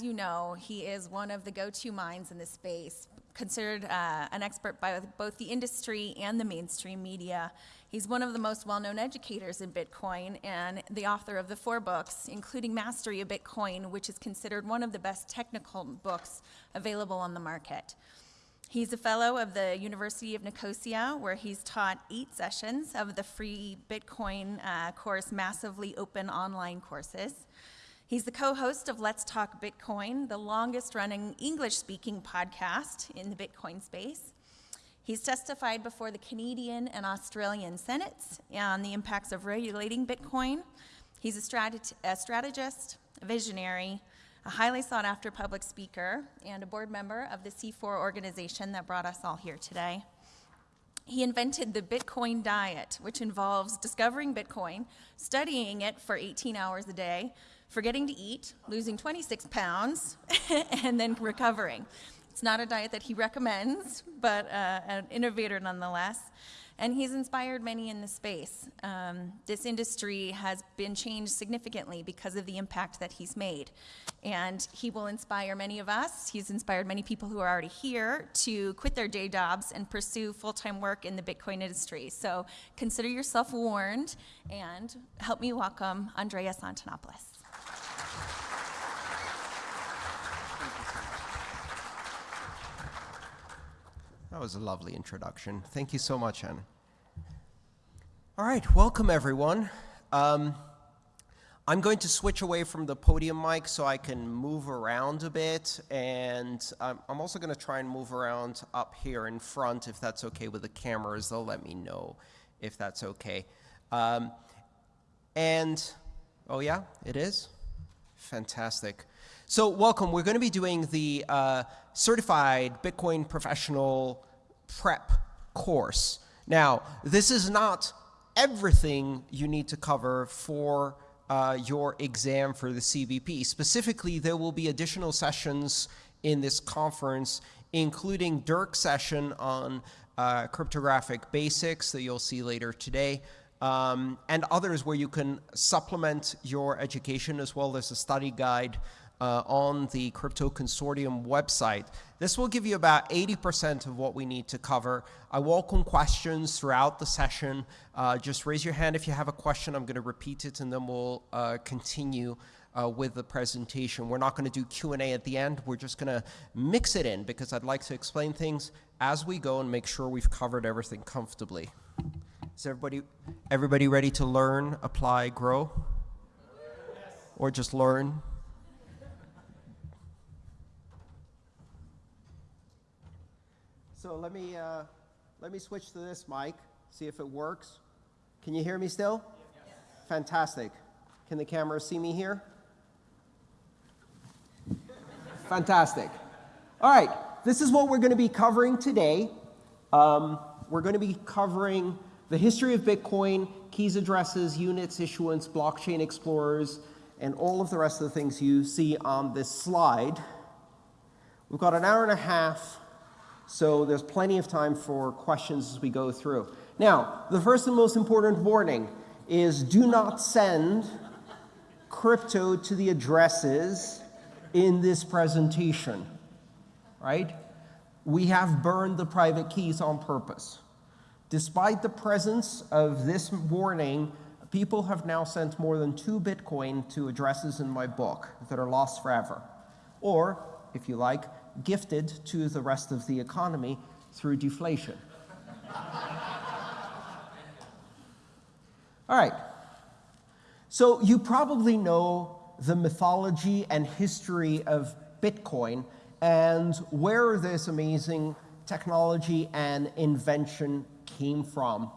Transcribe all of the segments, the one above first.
As you know, he is one of the go-to minds in this space, considered uh, an expert by both the industry and the mainstream media. He's one of the most well-known educators in Bitcoin and the author of the four books, including Mastering Bitcoin, which is considered one of the best technical books available on the market. He's a fellow of the University of Nicosia, where he's taught eight sessions of the free Bitcoin uh, course, Massively Open Online Courses. He's the co-host of Let's Talk Bitcoin, the longest running English-speaking podcast in the Bitcoin space. He's testified before the Canadian and Australian Senates on the impacts of regulating Bitcoin. He's a, strat a strategist, a visionary, a highly sought after public speaker, and a board member of the C4 organization that brought us all here today. He invented the Bitcoin diet, which involves discovering Bitcoin, studying it for 18 hours a day, forgetting to eat, losing 26 pounds, and then recovering. It's not a diet that he recommends, but uh, an innovator nonetheless and he's inspired many in the space. Um, this industry has been changed significantly because of the impact that he's made. And he will inspire many of us. He's inspired many people who are already here to quit their day jobs and pursue full-time work in the Bitcoin industry. So consider yourself warned and help me welcome Andreas Antonopoulos. That was a lovely introduction. Thank you so much, Anna. All right, welcome everyone. Um, I'm going to switch away from the podium mic so I can move around a bit, and I'm, I'm also going to try and move around up here in front if that's okay with the cameras. They'll let me know if that's okay. Um, and, oh yeah, it is? Fantastic. So welcome. We're going to be doing the uh, Certified Bitcoin Professional Prep course. Now, this is not everything you need to cover for uh, your exam for the CBP. Specifically, there will be additional sessions in this conference, including Dirk's session on uh, cryptographic basics that you'll see later today, um, and others where you can supplement your education as well as a study guide uh, on the Crypto Consortium website. This will give you about 80% of what we need to cover. I welcome questions throughout the session. Uh, just raise your hand if you have a question. I'm going to repeat it and then we'll uh, continue uh, with the presentation. We're not going to do Q&A at the end. We're just going to mix it in because I'd like to explain things as we go and make sure we've covered everything comfortably. Is everybody, everybody ready to learn, apply, grow? Yes. Or just learn? So let me, uh, let me switch to this mic, see if it works. Can you hear me still? Yes. Fantastic. Can the camera see me here? Fantastic. All right, this is what we're going to be covering today. Um, we're going to be covering the history of Bitcoin, keys, addresses, units, issuance, blockchain explorers, and all of the rest of the things you see on this slide. We've got an hour and a half so there's plenty of time for questions as we go through. Now, the first and most important warning is do not send crypto to the addresses in this presentation, right? We have burned the private keys on purpose. Despite the presence of this warning, people have now sent more than two Bitcoin to addresses in my book that are lost forever. Or, if you like, gifted to the rest of the economy through deflation. All right. So you probably know the mythology and history of Bitcoin and where this amazing technology and invention came from.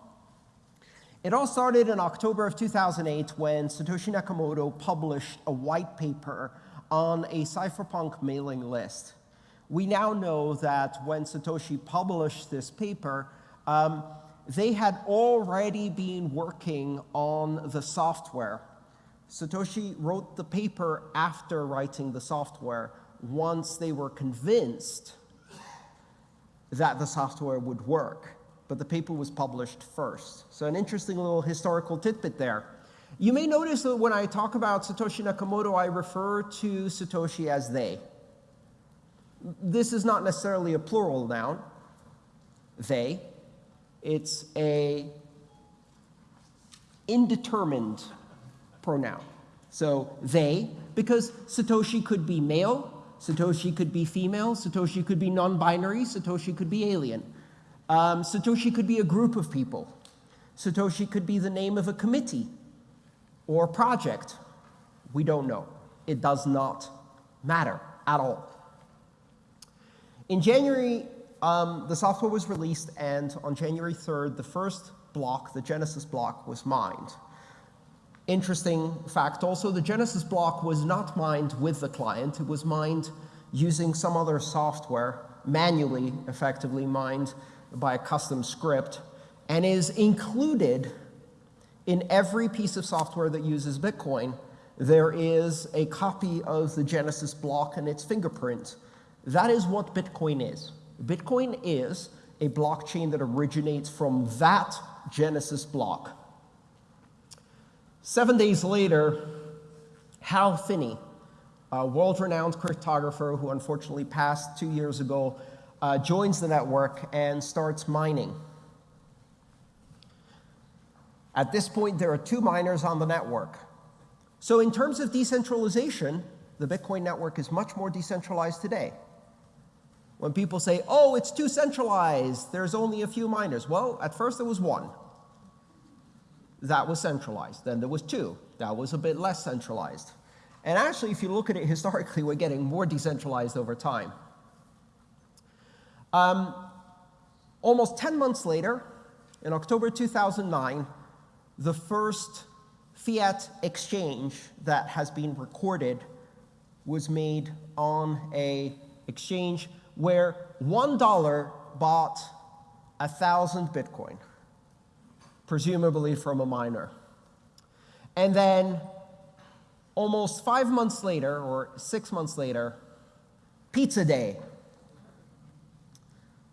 It all started in October of 2008 when Satoshi Nakamoto published a white paper on a cypherpunk mailing list we now know that when Satoshi published this paper, um, they had already been working on the software. Satoshi wrote the paper after writing the software once they were convinced that the software would work. But the paper was published first. So an interesting little historical tidbit there. You may notice that when I talk about Satoshi Nakamoto, I refer to Satoshi as they. This is not necessarily a plural noun, they. It's a indeterminate pronoun. So they, because Satoshi could be male, Satoshi could be female, Satoshi could be non-binary, Satoshi could be alien. Um, Satoshi could be a group of people. Satoshi could be the name of a committee or project. We don't know. It does not matter at all. In January, um, the software was released, and on January 3rd, the first block, the Genesis block, was mined. Interesting fact also, the Genesis block was not mined with the client, it was mined using some other software, manually, effectively mined by a custom script, and is included in every piece of software that uses Bitcoin. There is a copy of the Genesis block and its fingerprint. That is what Bitcoin is. Bitcoin is a blockchain that originates from that Genesis block. Seven days later, Hal Finney, a world-renowned cryptographer who unfortunately passed two years ago, uh, joins the network and starts mining. At this point, there are two miners on the network. So in terms of decentralization, the Bitcoin network is much more decentralized today. When people say, oh, it's too centralized, there's only a few miners. Well, at first there was one. That was centralized. Then there was two. That was a bit less centralized. And actually, if you look at it historically, we're getting more decentralized over time. Um, almost 10 months later, in October 2009, the first fiat exchange that has been recorded was made on a exchange where $1 bought a 1,000 Bitcoin, presumably from a miner. And then almost five months later, or six months later, Pizza Day.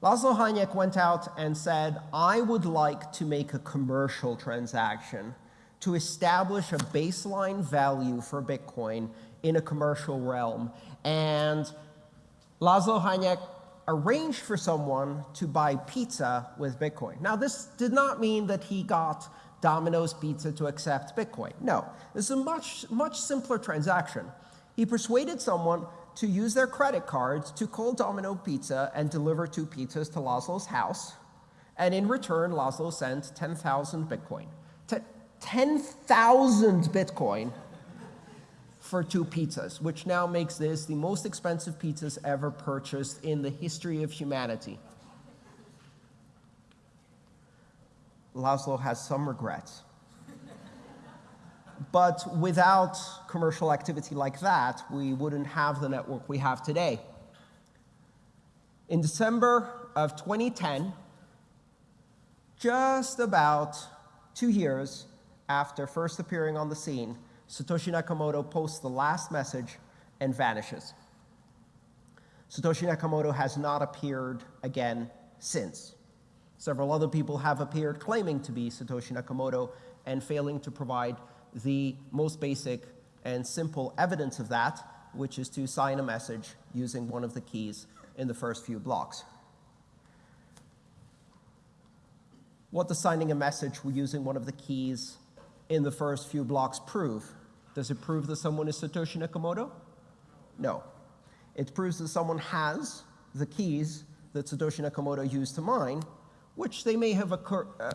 Laszlo Hanyecz went out and said, I would like to make a commercial transaction to establish a baseline value for Bitcoin in a commercial realm. And Laszlo Hanyecz arranged for someone to buy pizza with Bitcoin. Now, this did not mean that he got Domino's Pizza to accept Bitcoin. No, this is a much, much simpler transaction. He persuaded someone to use their credit cards to call Domino Pizza and deliver two pizzas to Laszlo's house. And in return, Laszlo sent 10,000 Bitcoin. 10,000 Bitcoin for two pizzas, which now makes this the most expensive pizzas ever purchased in the history of humanity. Laszlo has some regrets. but without commercial activity like that, we wouldn't have the network we have today. In December of 2010, just about two years after first appearing on the scene, Satoshi Nakamoto posts the last message and vanishes. Satoshi Nakamoto has not appeared again since. Several other people have appeared claiming to be Satoshi Nakamoto and failing to provide the most basic and simple evidence of that, which is to sign a message using one of the keys in the first few blocks. What does signing a message using one of the keys in the first few blocks prove? Does it prove that someone is Satoshi Nakamoto? No. It proves that someone has the keys that Satoshi Nakamoto used to mine, which they may have uh,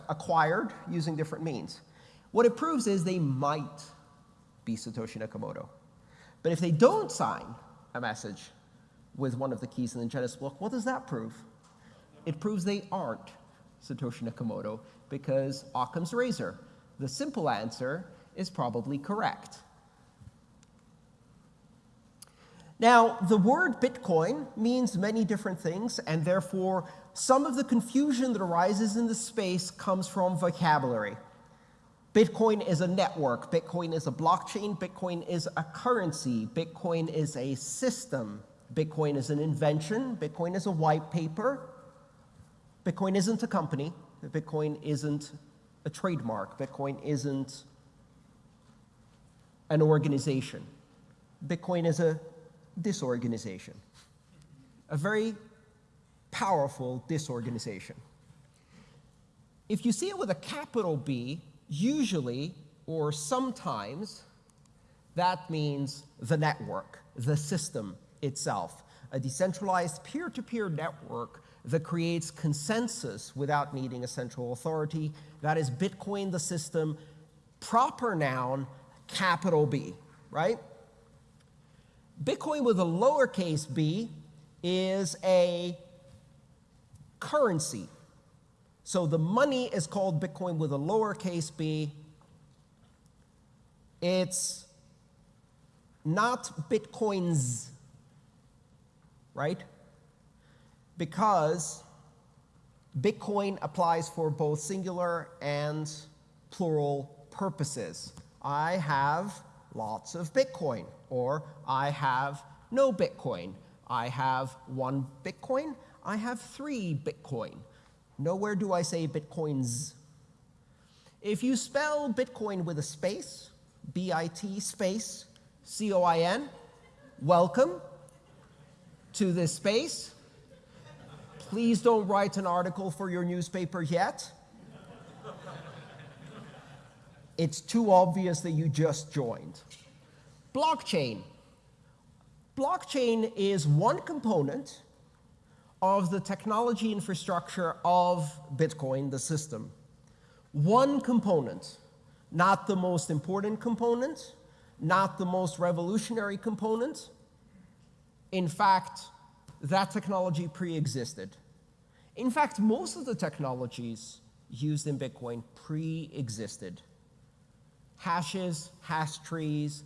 acquired using different means. What it proves is they might be Satoshi Nakamoto. But if they don't sign a message with one of the keys in the Genesis block, what does that prove? It proves they aren't Satoshi Nakamoto because Occam's razor. The simple answer is probably correct. Now, the word Bitcoin means many different things, and therefore some of the confusion that arises in the space comes from vocabulary. Bitcoin is a network, Bitcoin is a blockchain, Bitcoin is a currency, Bitcoin is a system, Bitcoin is an invention, Bitcoin is a white paper, Bitcoin isn't a company, Bitcoin isn't a trademark, Bitcoin isn't an organization. Bitcoin is a disorganization, a very powerful disorganization. If you see it with a capital B, usually or sometimes that means the network, the system itself, a decentralized peer to peer network that creates consensus without needing a central authority. That is Bitcoin, the system, proper noun, capital B, right? Bitcoin with a lowercase b is a currency. So the money is called Bitcoin with a lowercase b. It's not Bitcoins, right? Because Bitcoin applies for both singular and plural purposes. I have lots of Bitcoin, or I have no Bitcoin. I have one Bitcoin, I have three Bitcoin. Nowhere do I say Bitcoins. If you spell Bitcoin with a space, B-I-T space, C-O-I-N, welcome to this space. Please don't write an article for your newspaper yet. It's too obvious that you just joined. Blockchain. Blockchain is one component of the technology infrastructure of Bitcoin, the system. One component, not the most important component, not the most revolutionary component. In fact, that technology pre-existed. In fact, most of the technologies used in Bitcoin pre-existed. Hashes, hash trees,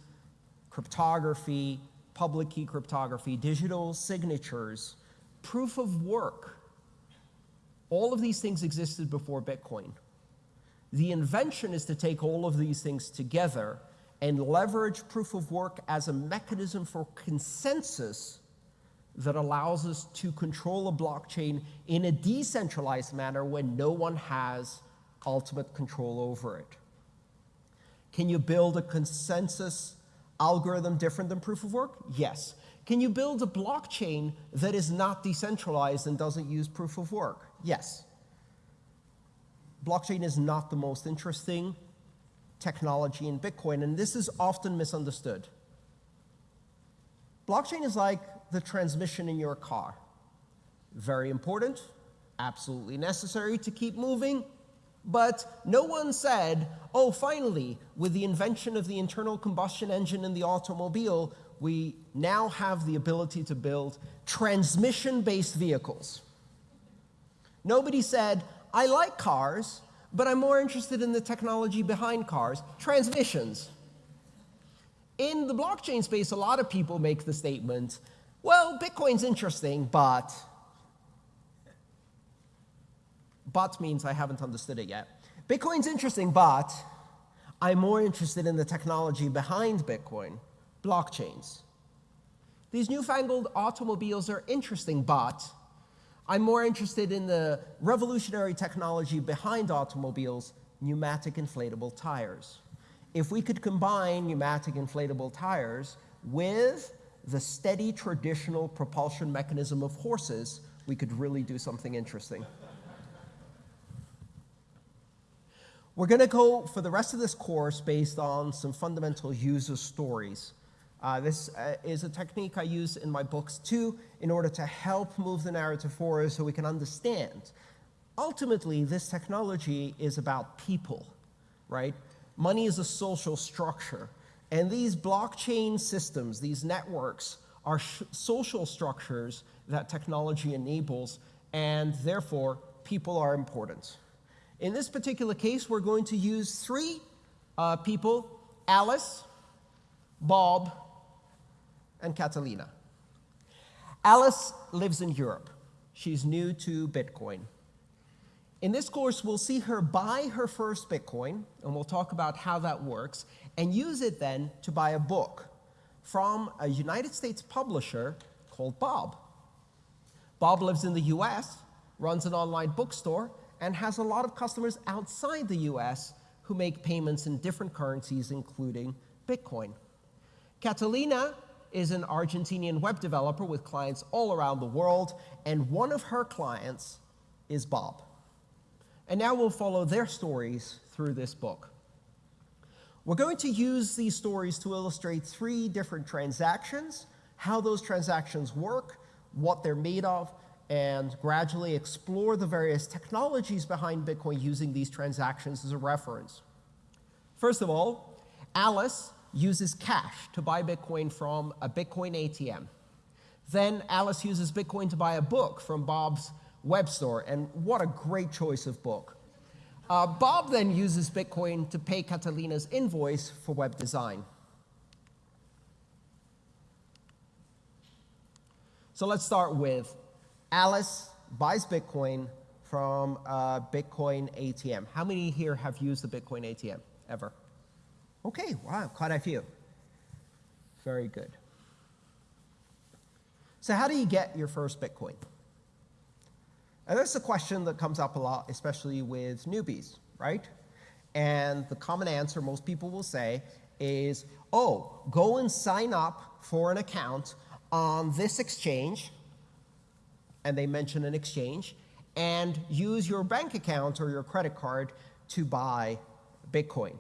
cryptography, public key cryptography, digital signatures, proof of work. All of these things existed before Bitcoin. The invention is to take all of these things together and leverage proof of work as a mechanism for consensus that allows us to control a blockchain in a decentralized manner when no one has ultimate control over it. Can you build a consensus algorithm different than proof of work? Yes. Can you build a blockchain that is not decentralized and doesn't use proof of work? Yes. Blockchain is not the most interesting technology in Bitcoin, and this is often misunderstood. Blockchain is like the transmission in your car. Very important, absolutely necessary to keep moving, but no one said, oh, finally, with the invention of the internal combustion engine in the automobile, we now have the ability to build transmission-based vehicles. Nobody said, I like cars, but I'm more interested in the technology behind cars, transmissions. In the blockchain space, a lot of people make the statement, well, Bitcoin's interesting, but but means I haven't understood it yet. Bitcoin's interesting, but I'm more interested in the technology behind Bitcoin, blockchains. These newfangled automobiles are interesting, but I'm more interested in the revolutionary technology behind automobiles, pneumatic inflatable tires. If we could combine pneumatic inflatable tires with the steady traditional propulsion mechanism of horses, we could really do something interesting. We're going to go for the rest of this course based on some fundamental user stories. Uh, this uh, is a technique I use in my books too in order to help move the narrative forward so we can understand. Ultimately, this technology is about people, right? Money is a social structure. And these blockchain systems, these networks, are social structures that technology enables, and therefore, people are important. In this particular case, we're going to use three uh, people, Alice, Bob, and Catalina. Alice lives in Europe. She's new to Bitcoin. In this course, we'll see her buy her first Bitcoin, and we'll talk about how that works, and use it then to buy a book from a United States publisher called Bob. Bob lives in the US, runs an online bookstore, and has a lot of customers outside the US who make payments in different currencies, including Bitcoin. Catalina is an Argentinian web developer with clients all around the world, and one of her clients is Bob. And now we'll follow their stories through this book. We're going to use these stories to illustrate three different transactions, how those transactions work, what they're made of, and gradually explore the various technologies behind Bitcoin using these transactions as a reference. First of all, Alice uses cash to buy Bitcoin from a Bitcoin ATM. Then Alice uses Bitcoin to buy a book from Bob's web store, and what a great choice of book. Uh, Bob then uses Bitcoin to pay Catalina's invoice for web design. So let's start with Alice buys Bitcoin from a Bitcoin ATM. How many here have used the Bitcoin ATM ever? Okay, wow, quite a few. Very good. So how do you get your first Bitcoin? And that's a question that comes up a lot, especially with newbies, right? And the common answer most people will say is, oh, go and sign up for an account on this exchange, and they mention an exchange, and use your bank account or your credit card to buy Bitcoin.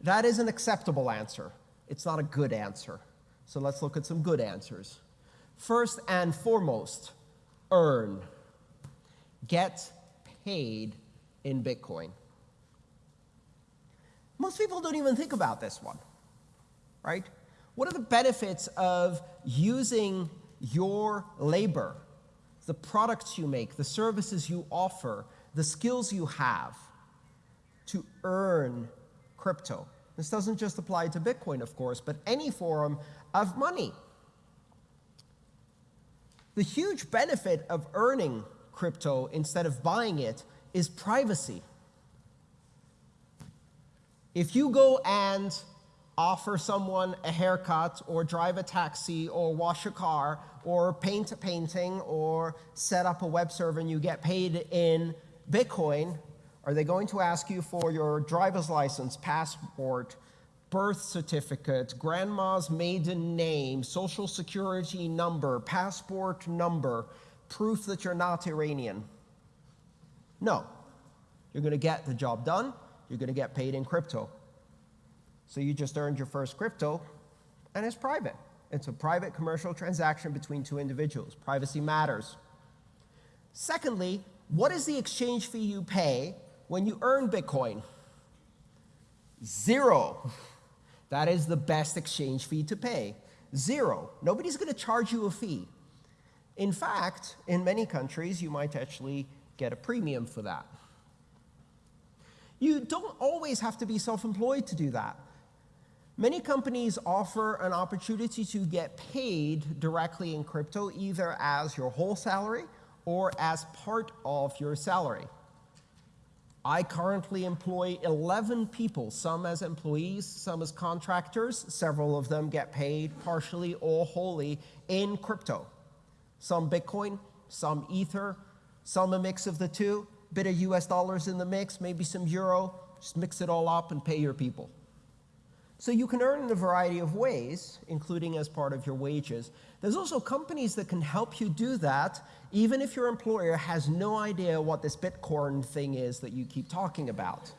That is an acceptable answer. It's not a good answer. So let's look at some good answers. First and foremost, earn. Get paid in Bitcoin. Most people don't even think about this one, right? What are the benefits of using your labor, the products you make, the services you offer, the skills you have to earn crypto. This doesn't just apply to Bitcoin, of course, but any form of money. The huge benefit of earning crypto instead of buying it is privacy. If you go and offer someone a haircut or drive a taxi or wash a car or paint a painting or set up a web server and you get paid in Bitcoin, are they going to ask you for your driver's license, passport, birth certificate, grandma's maiden name, social security number, passport number, proof that you're not Iranian? No. You're going to get the job done. You're going to get paid in crypto. So you just earned your first crypto, and it's private. It's a private commercial transaction between two individuals. Privacy matters. Secondly, what is the exchange fee you pay when you earn Bitcoin? Zero. That is the best exchange fee to pay. Zero. Nobody's going to charge you a fee. In fact, in many countries, you might actually get a premium for that. You don't always have to be self-employed to do that. Many companies offer an opportunity to get paid directly in crypto, either as your whole salary or as part of your salary. I currently employ 11 people, some as employees, some as contractors. Several of them get paid partially or wholly in crypto. Some Bitcoin, some Ether, some a mix of the two, bit of US dollars in the mix, maybe some Euro, just mix it all up and pay your people. So you can earn in a variety of ways, including as part of your wages. There's also companies that can help you do that, even if your employer has no idea what this Bitcoin thing is that you keep talking about.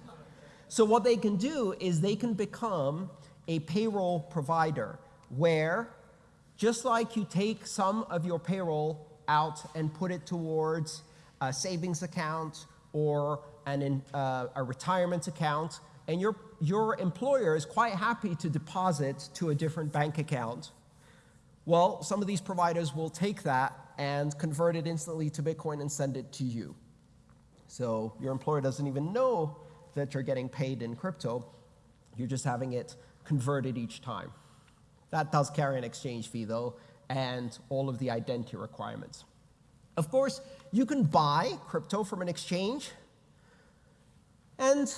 So what they can do is they can become a payroll provider, where just like you take some of your payroll out and put it towards a savings account or an, uh, a retirement account, and your, your employer is quite happy to deposit to a different bank account. Well, some of these providers will take that and convert it instantly to Bitcoin and send it to you. So your employer doesn't even know that you're getting paid in crypto. You're just having it converted each time. That does carry an exchange fee, though, and all of the identity requirements. Of course, you can buy crypto from an exchange, and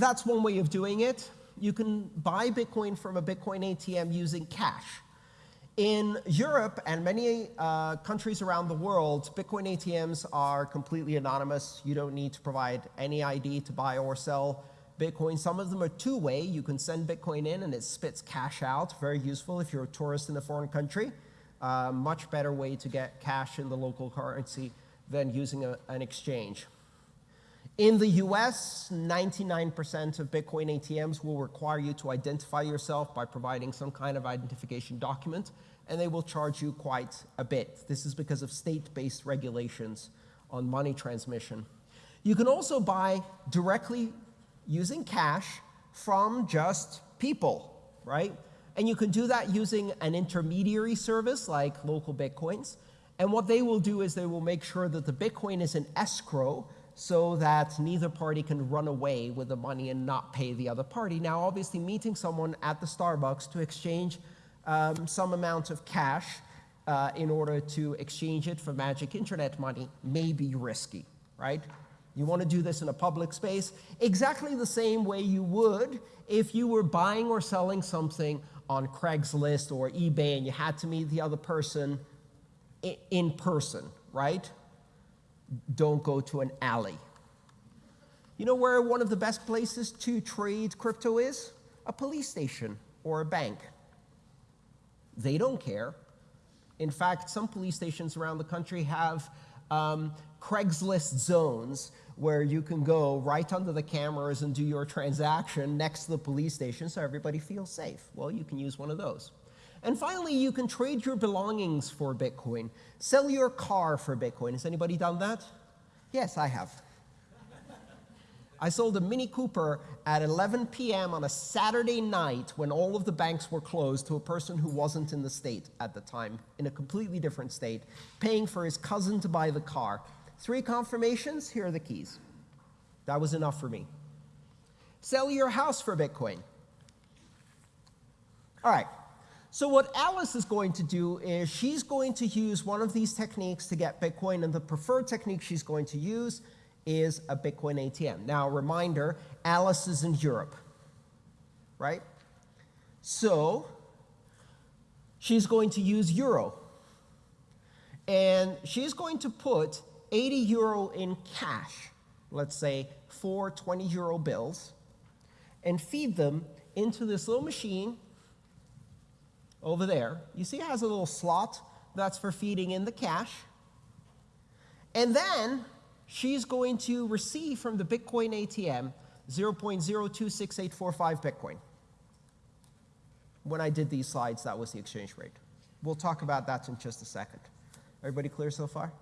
that's one way of doing it. You can buy Bitcoin from a Bitcoin ATM using cash. In Europe and many uh, countries around the world, Bitcoin ATMs are completely anonymous. You don't need to provide any ID to buy or sell Bitcoin. Some of them are two-way. You can send Bitcoin in and it spits cash out. Very useful if you're a tourist in a foreign country. Uh, much better way to get cash in the local currency than using a, an exchange. In the US, 99% of Bitcoin ATMs will require you to identify yourself by providing some kind of identification document, and they will charge you quite a bit. This is because of state-based regulations on money transmission. You can also buy directly using cash from just people, right? And you can do that using an intermediary service like LocalBitcoins. And what they will do is they will make sure that the Bitcoin is in escrow so that neither party can run away with the money and not pay the other party. Now, obviously, meeting someone at the Starbucks to exchange um, some amount of cash uh, in order to exchange it for magic internet money may be risky, right? You want to do this in a public space exactly the same way you would if you were buying or selling something on Craigslist or eBay and you had to meet the other person in person, right? Don't go to an alley. You know where one of the best places to trade crypto is? A police station or a bank. They don't care. In fact, some police stations around the country have um, Craigslist zones where you can go right under the cameras and do your transaction next to the police station so everybody feels safe. Well, you can use one of those. And finally, you can trade your belongings for Bitcoin. Sell your car for Bitcoin. Has anybody done that? Yes, I have. I sold a Mini Cooper at 11 p.m. on a Saturday night when all of the banks were closed to a person who wasn't in the state at the time, in a completely different state, paying for his cousin to buy the car. Three confirmations, here are the keys. That was enough for me. Sell your house for Bitcoin. All right, so what Alice is going to do is she's going to use one of these techniques to get Bitcoin, and the preferred technique she's going to use is a Bitcoin ATM. Now, reminder, Alice is in Europe, right? So she's going to use euro. And she's going to put 80 euro in cash, let's say four 20 euro bills, and feed them into this little machine over there. You see it has a little slot that's for feeding in the cash. And then she's going to receive from the Bitcoin ATM 0.026845 Bitcoin. When I did these slides, that was the exchange rate. We'll talk about that in just a second. Everybody clear so far?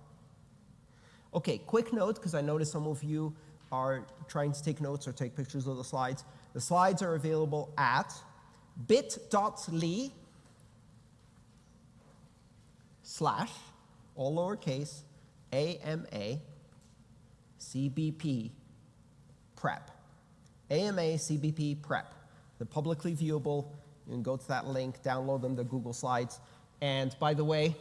Okay, quick note, because I noticed some of you are trying to take notes or take pictures of the slides. The slides are available at bit.ly slash, all lowercase, AMA CBP prep. AMA CBP prep. They're publicly viewable. You can go to that link, download them, the Google Slides. And by the way,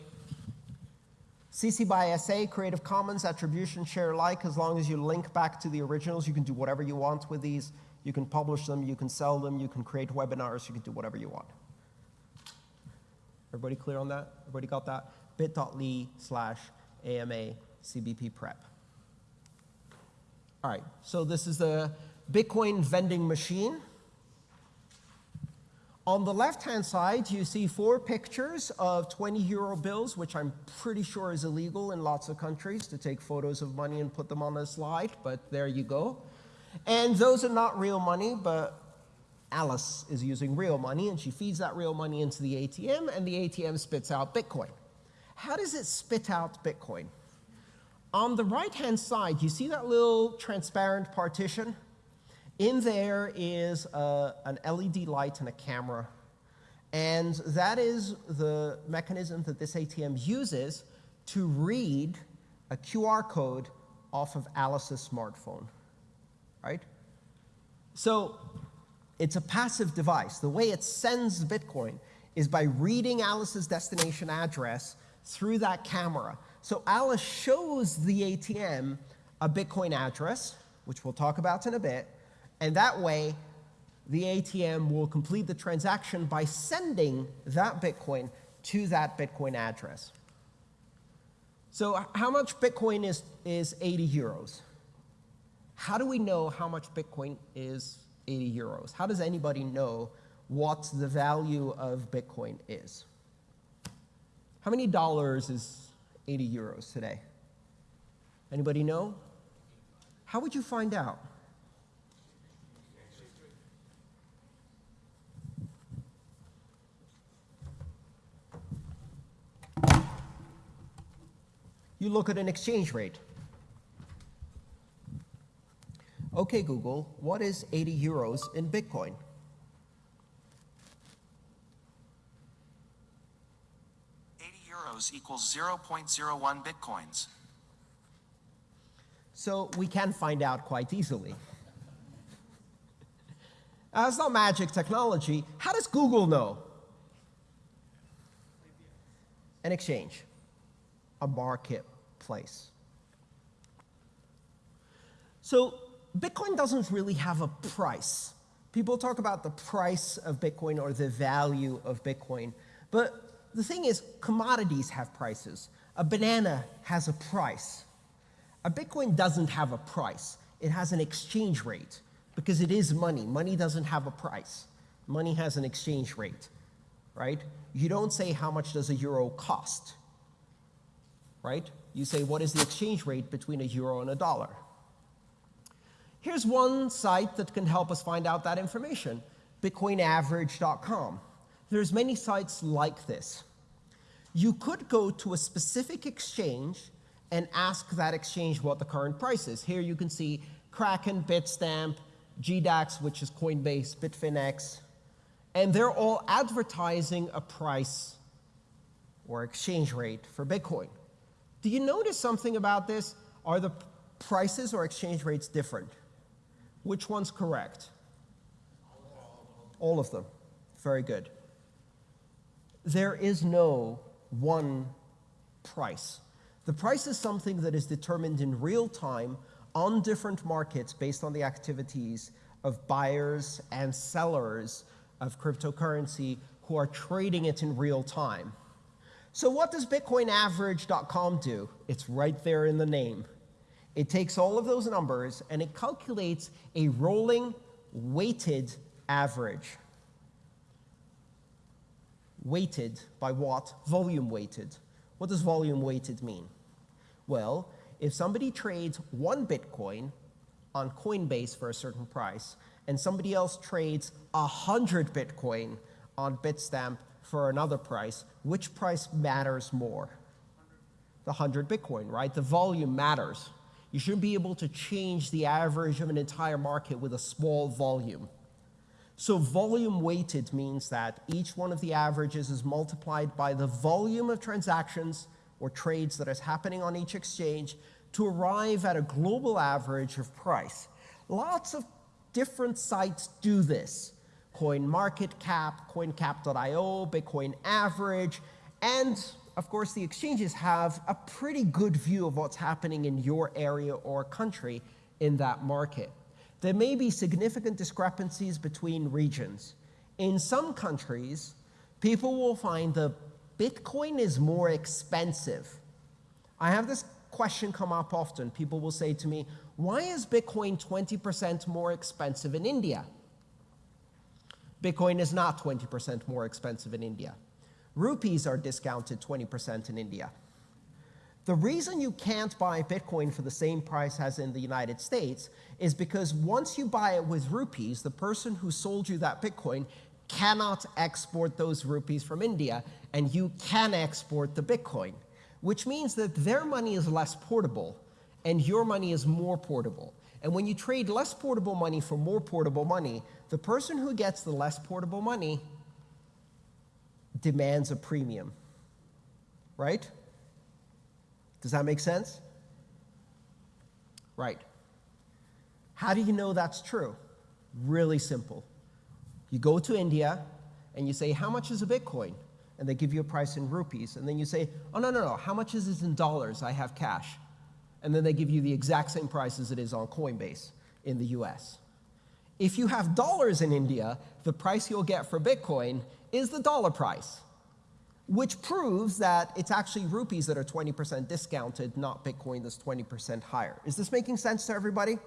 CC by SA, Creative Commons, Attribution, Share Alike, as long as you link back to the originals, you can do whatever you want with these. You can publish them, you can sell them, you can create webinars, you can do whatever you want. Everybody clear on that? Everybody got that? bit.ly slash AMA CBP prep. All right, so this is the Bitcoin vending machine. On the left-hand side, you see four pictures of 20 euro bills, which I'm pretty sure is illegal in lots of countries to take photos of money and put them on a slide, but there you go. And those are not real money, but Alice is using real money, and she feeds that real money into the ATM, and the ATM spits out Bitcoin. How does it spit out Bitcoin? On the right-hand side, you see that little transparent partition? In there is a, an LED light and a camera. And that is the mechanism that this ATM uses to read a QR code off of Alice's smartphone, right? So it's a passive device. The way it sends Bitcoin is by reading Alice's destination address through that camera. So Alice shows the ATM a Bitcoin address, which we'll talk about in a bit, and that way, the ATM will complete the transaction by sending that Bitcoin to that Bitcoin address. So how much Bitcoin is, is 80 euros? How do we know how much Bitcoin is 80 euros? How does anybody know what the value of Bitcoin is? How many dollars is 80 euros today? Anybody know? How would you find out? You look at an exchange rate. Okay, Google, what is 80 euros in Bitcoin? Equals zero point zero one bitcoins. So we can find out quite easily. Uh, it's not magic technology. How does Google know? An exchange, a marketplace. So Bitcoin doesn't really have a price. People talk about the price of Bitcoin or the value of Bitcoin. But the thing is, commodities have prices. A banana has a price. A Bitcoin doesn't have a price. It has an exchange rate because it is money. Money doesn't have a price. Money has an exchange rate, right? You don't say how much does a euro cost, right? You say what is the exchange rate between a euro and a dollar. Here's one site that can help us find out that information, bitcoinaverage.com. There's many sites like this. You could go to a specific exchange and ask that exchange what the current price is. Here you can see Kraken, Bitstamp, GDAX, which is Coinbase, Bitfinex, and they're all advertising a price or exchange rate for Bitcoin. Do you notice something about this? Are the prices or exchange rates different? Which one's correct? All of them. Very good. There is no one price. The price is something that is determined in real time on different markets based on the activities of buyers and sellers of cryptocurrency who are trading it in real time. So what does bitcoinaverage.com do? It's right there in the name. It takes all of those numbers and it calculates a rolling weighted average. Weighted by what? Volume weighted. What does volume weighted mean? Well, if somebody trades one Bitcoin on Coinbase for a certain price, and somebody else trades 100 Bitcoin on Bitstamp for another price, which price matters more? The 100 Bitcoin, right? The volume matters. You shouldn't be able to change the average of an entire market with a small volume. So volume weighted means that each one of the averages is multiplied by the volume of transactions or trades that is happening on each exchange to arrive at a global average of price. Lots of different sites do this. CoinMarketCap, CoinCap.io, Bitcoin Average, and of course the exchanges have a pretty good view of what's happening in your area or country in that market. There may be significant discrepancies between regions. In some countries, people will find that Bitcoin is more expensive. I have this question come up often. People will say to me, why is Bitcoin 20% more expensive in India? Bitcoin is not 20% more expensive in India. Rupees are discounted 20% in India. The reason you can't buy Bitcoin for the same price as in the United States is because once you buy it with rupees, the person who sold you that Bitcoin cannot export those rupees from India, and you can export the Bitcoin, which means that their money is less portable and your money is more portable. And when you trade less portable money for more portable money, the person who gets the less portable money demands a premium, right? Does that make sense? Right. How do you know that's true? Really simple. You go to India and you say, how much is a Bitcoin? And they give you a price in rupees. And then you say, oh, no, no, no, how much is this in dollars? I have cash. And then they give you the exact same price as it is on Coinbase in the US. If you have dollars in India, the price you'll get for Bitcoin is the dollar price which proves that it's actually rupees that are 20% discounted, not Bitcoin that's 20% higher. Is this making sense to everybody?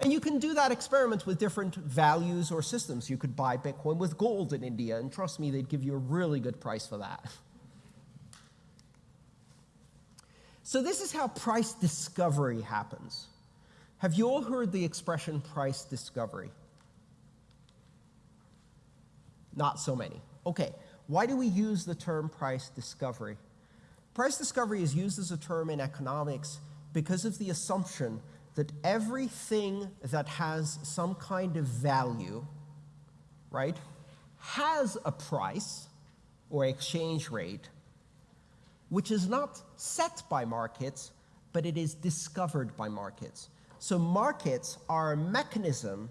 And you can do that experiment with different values or systems. You could buy Bitcoin with gold in India, and trust me, they'd give you a really good price for that. So, this is how price discovery happens. Have you all heard the expression price discovery? Not so many. Okay, why do we use the term price discovery? Price discovery is used as a term in economics because of the assumption that everything that has some kind of value, right, has a price or exchange rate, which is not set by markets, but it is discovered by markets. So markets are a mechanism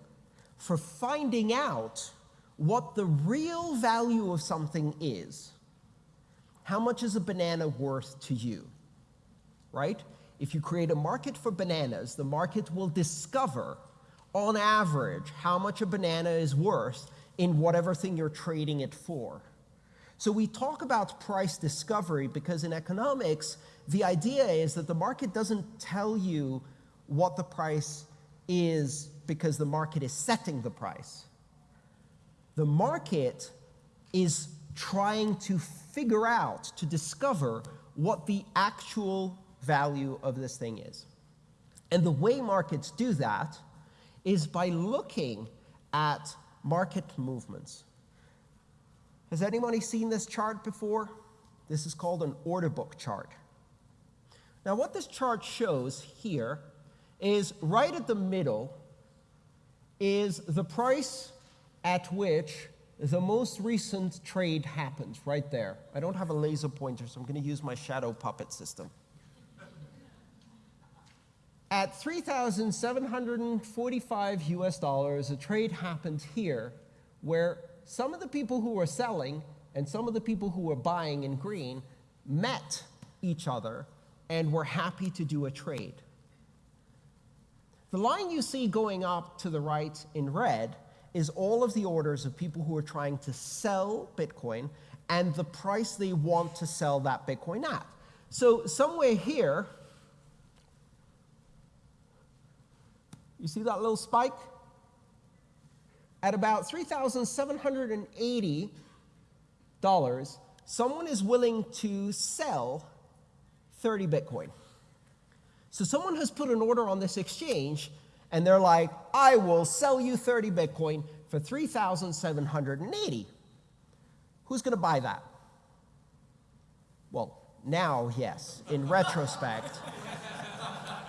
for finding out what the real value of something is. How much is a banana worth to you? Right? If you create a market for bananas, the market will discover, on average, how much a banana is worth in whatever thing you're trading it for. So we talk about price discovery because in economics, the idea is that the market doesn't tell you what the price is because the market is setting the price. The market is trying to figure out, to discover what the actual value of this thing is. And the way markets do that is by looking at market movements. Has anybody seen this chart before? This is called an order book chart. Now, what this chart shows here is right at the middle is the price at which the most recent trade happened, right there. I don't have a laser pointer, so I'm going to use my shadow puppet system. At 3,745 US dollars, a trade happened here where some of the people who were selling and some of the people who were buying in green met each other and were happy to do a trade. The line you see going up to the right in red is all of the orders of people who are trying to sell Bitcoin and the price they want to sell that Bitcoin at. So somewhere here, you see that little spike? At about $3,780, someone is willing to sell 30 Bitcoin. So someone has put an order on this exchange, and they're like, I will sell you 30 Bitcoin for 3,780. Who's going to buy that? Well, now, yes, in retrospect.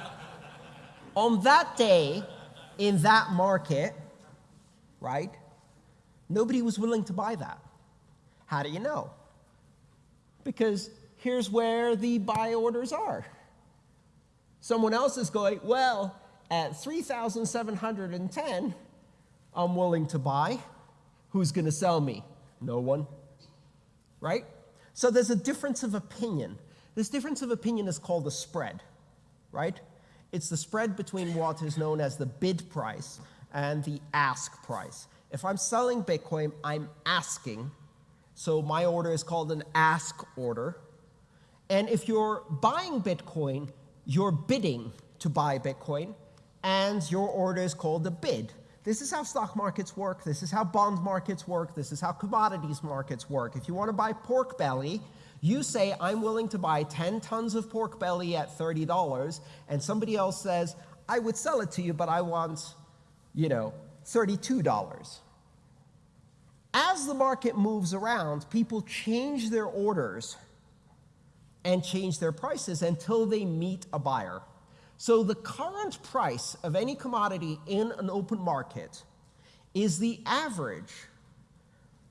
on that day, in that market, right, nobody was willing to buy that. How do you know? Because here's where the buy orders are. Someone else is going, well, at 3,710, I'm willing to buy. Who's going to sell me? No one. Right? So there's a difference of opinion. This difference of opinion is called the spread, right? It's the spread between what is known as the bid price and the ask price. If I'm selling Bitcoin, I'm asking. So my order is called an ask order. And if you're buying Bitcoin, you're bidding to buy Bitcoin, and your order is called a bid. This is how stock markets work. This is how bond markets work. This is how commodities markets work. If you want to buy pork belly, you say, I'm willing to buy 10 tons of pork belly at $30, and somebody else says, I would sell it to you, but I want, you know, $32. As the market moves around, people change their orders and change their prices until they meet a buyer. So the current price of any commodity in an open market is the average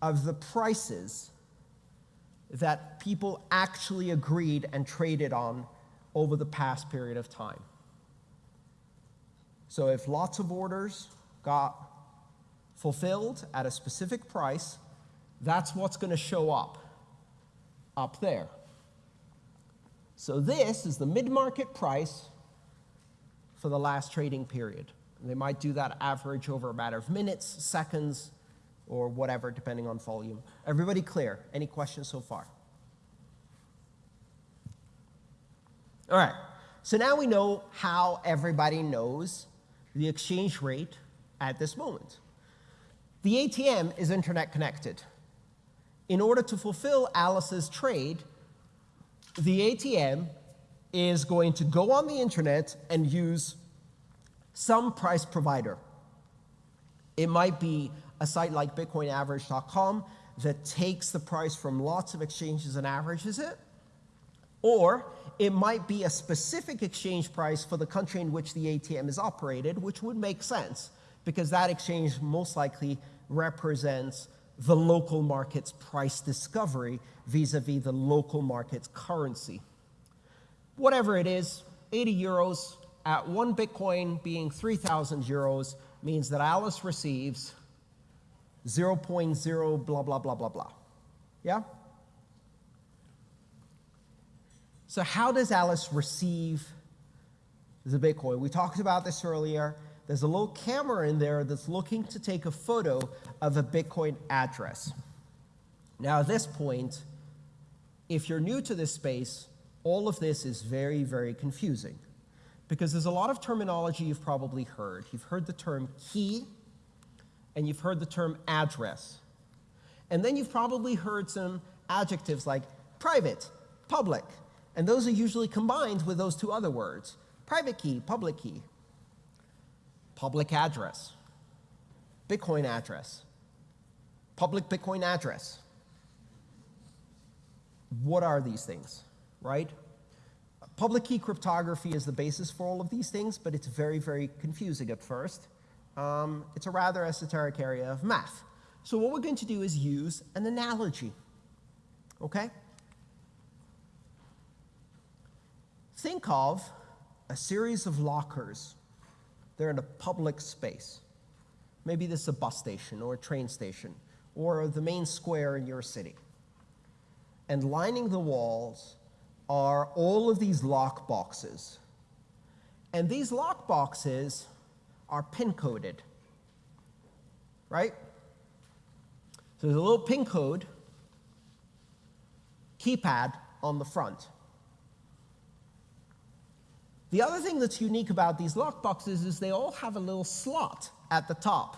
of the prices that people actually agreed and traded on over the past period of time. So if lots of orders got fulfilled at a specific price, that's what's going to show up up there. So this is the mid-market price for the last trading period. They might do that average over a matter of minutes, seconds, or whatever, depending on volume. Everybody clear? Any questions so far? All right. So now we know how everybody knows the exchange rate at this moment. The ATM is internet connected. In order to fulfill Alice's trade, the ATM is going to go on the internet and use some price provider. It might be a site like BitcoinAverage.com that takes the price from lots of exchanges and averages it, or it might be a specific exchange price for the country in which the ATM is operated, which would make sense because that exchange most likely represents the local market's price discovery vis-a-vis the local market's currency. Whatever it is, 80 euros at one Bitcoin being 3,000 euros means that Alice receives 0.0 blah, blah, blah, blah, blah. Yeah? So how does Alice receive the Bitcoin? We talked about this earlier. There's a little camera in there that's looking to take a photo of a Bitcoin address. Now, at this point, if you're new to this space, all of this is very, very confusing because there's a lot of terminology you've probably heard. You've heard the term key and you've heard the term address. And then you've probably heard some adjectives like private, public, and those are usually combined with those two other words private key, public key, public address, Bitcoin address, public Bitcoin address. What are these things, right? Public key cryptography is the basis for all of these things, but it's very, very confusing at first. Um, it's a rather esoteric area of math. So what we're going to do is use an analogy, okay? Think of a series of lockers. They're in a public space. Maybe this is a bus station or a train station or the main square in your city. And lining the walls are all of these lock boxes. And these lock boxes are pin coded, right? So there's a little pin code keypad on the front. The other thing that's unique about these lock boxes is they all have a little slot at the top.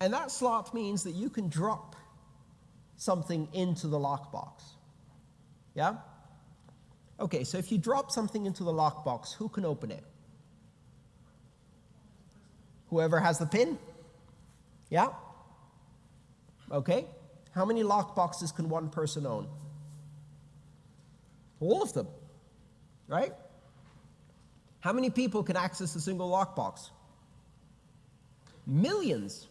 And that slot means that you can drop something into the lockbox. Yeah? Okay, so if you drop something into the lockbox, who can open it? Whoever has the pin? Yeah? Okay. How many lockboxes can one person own? All of them, right? How many people can access a single lockbox? Millions.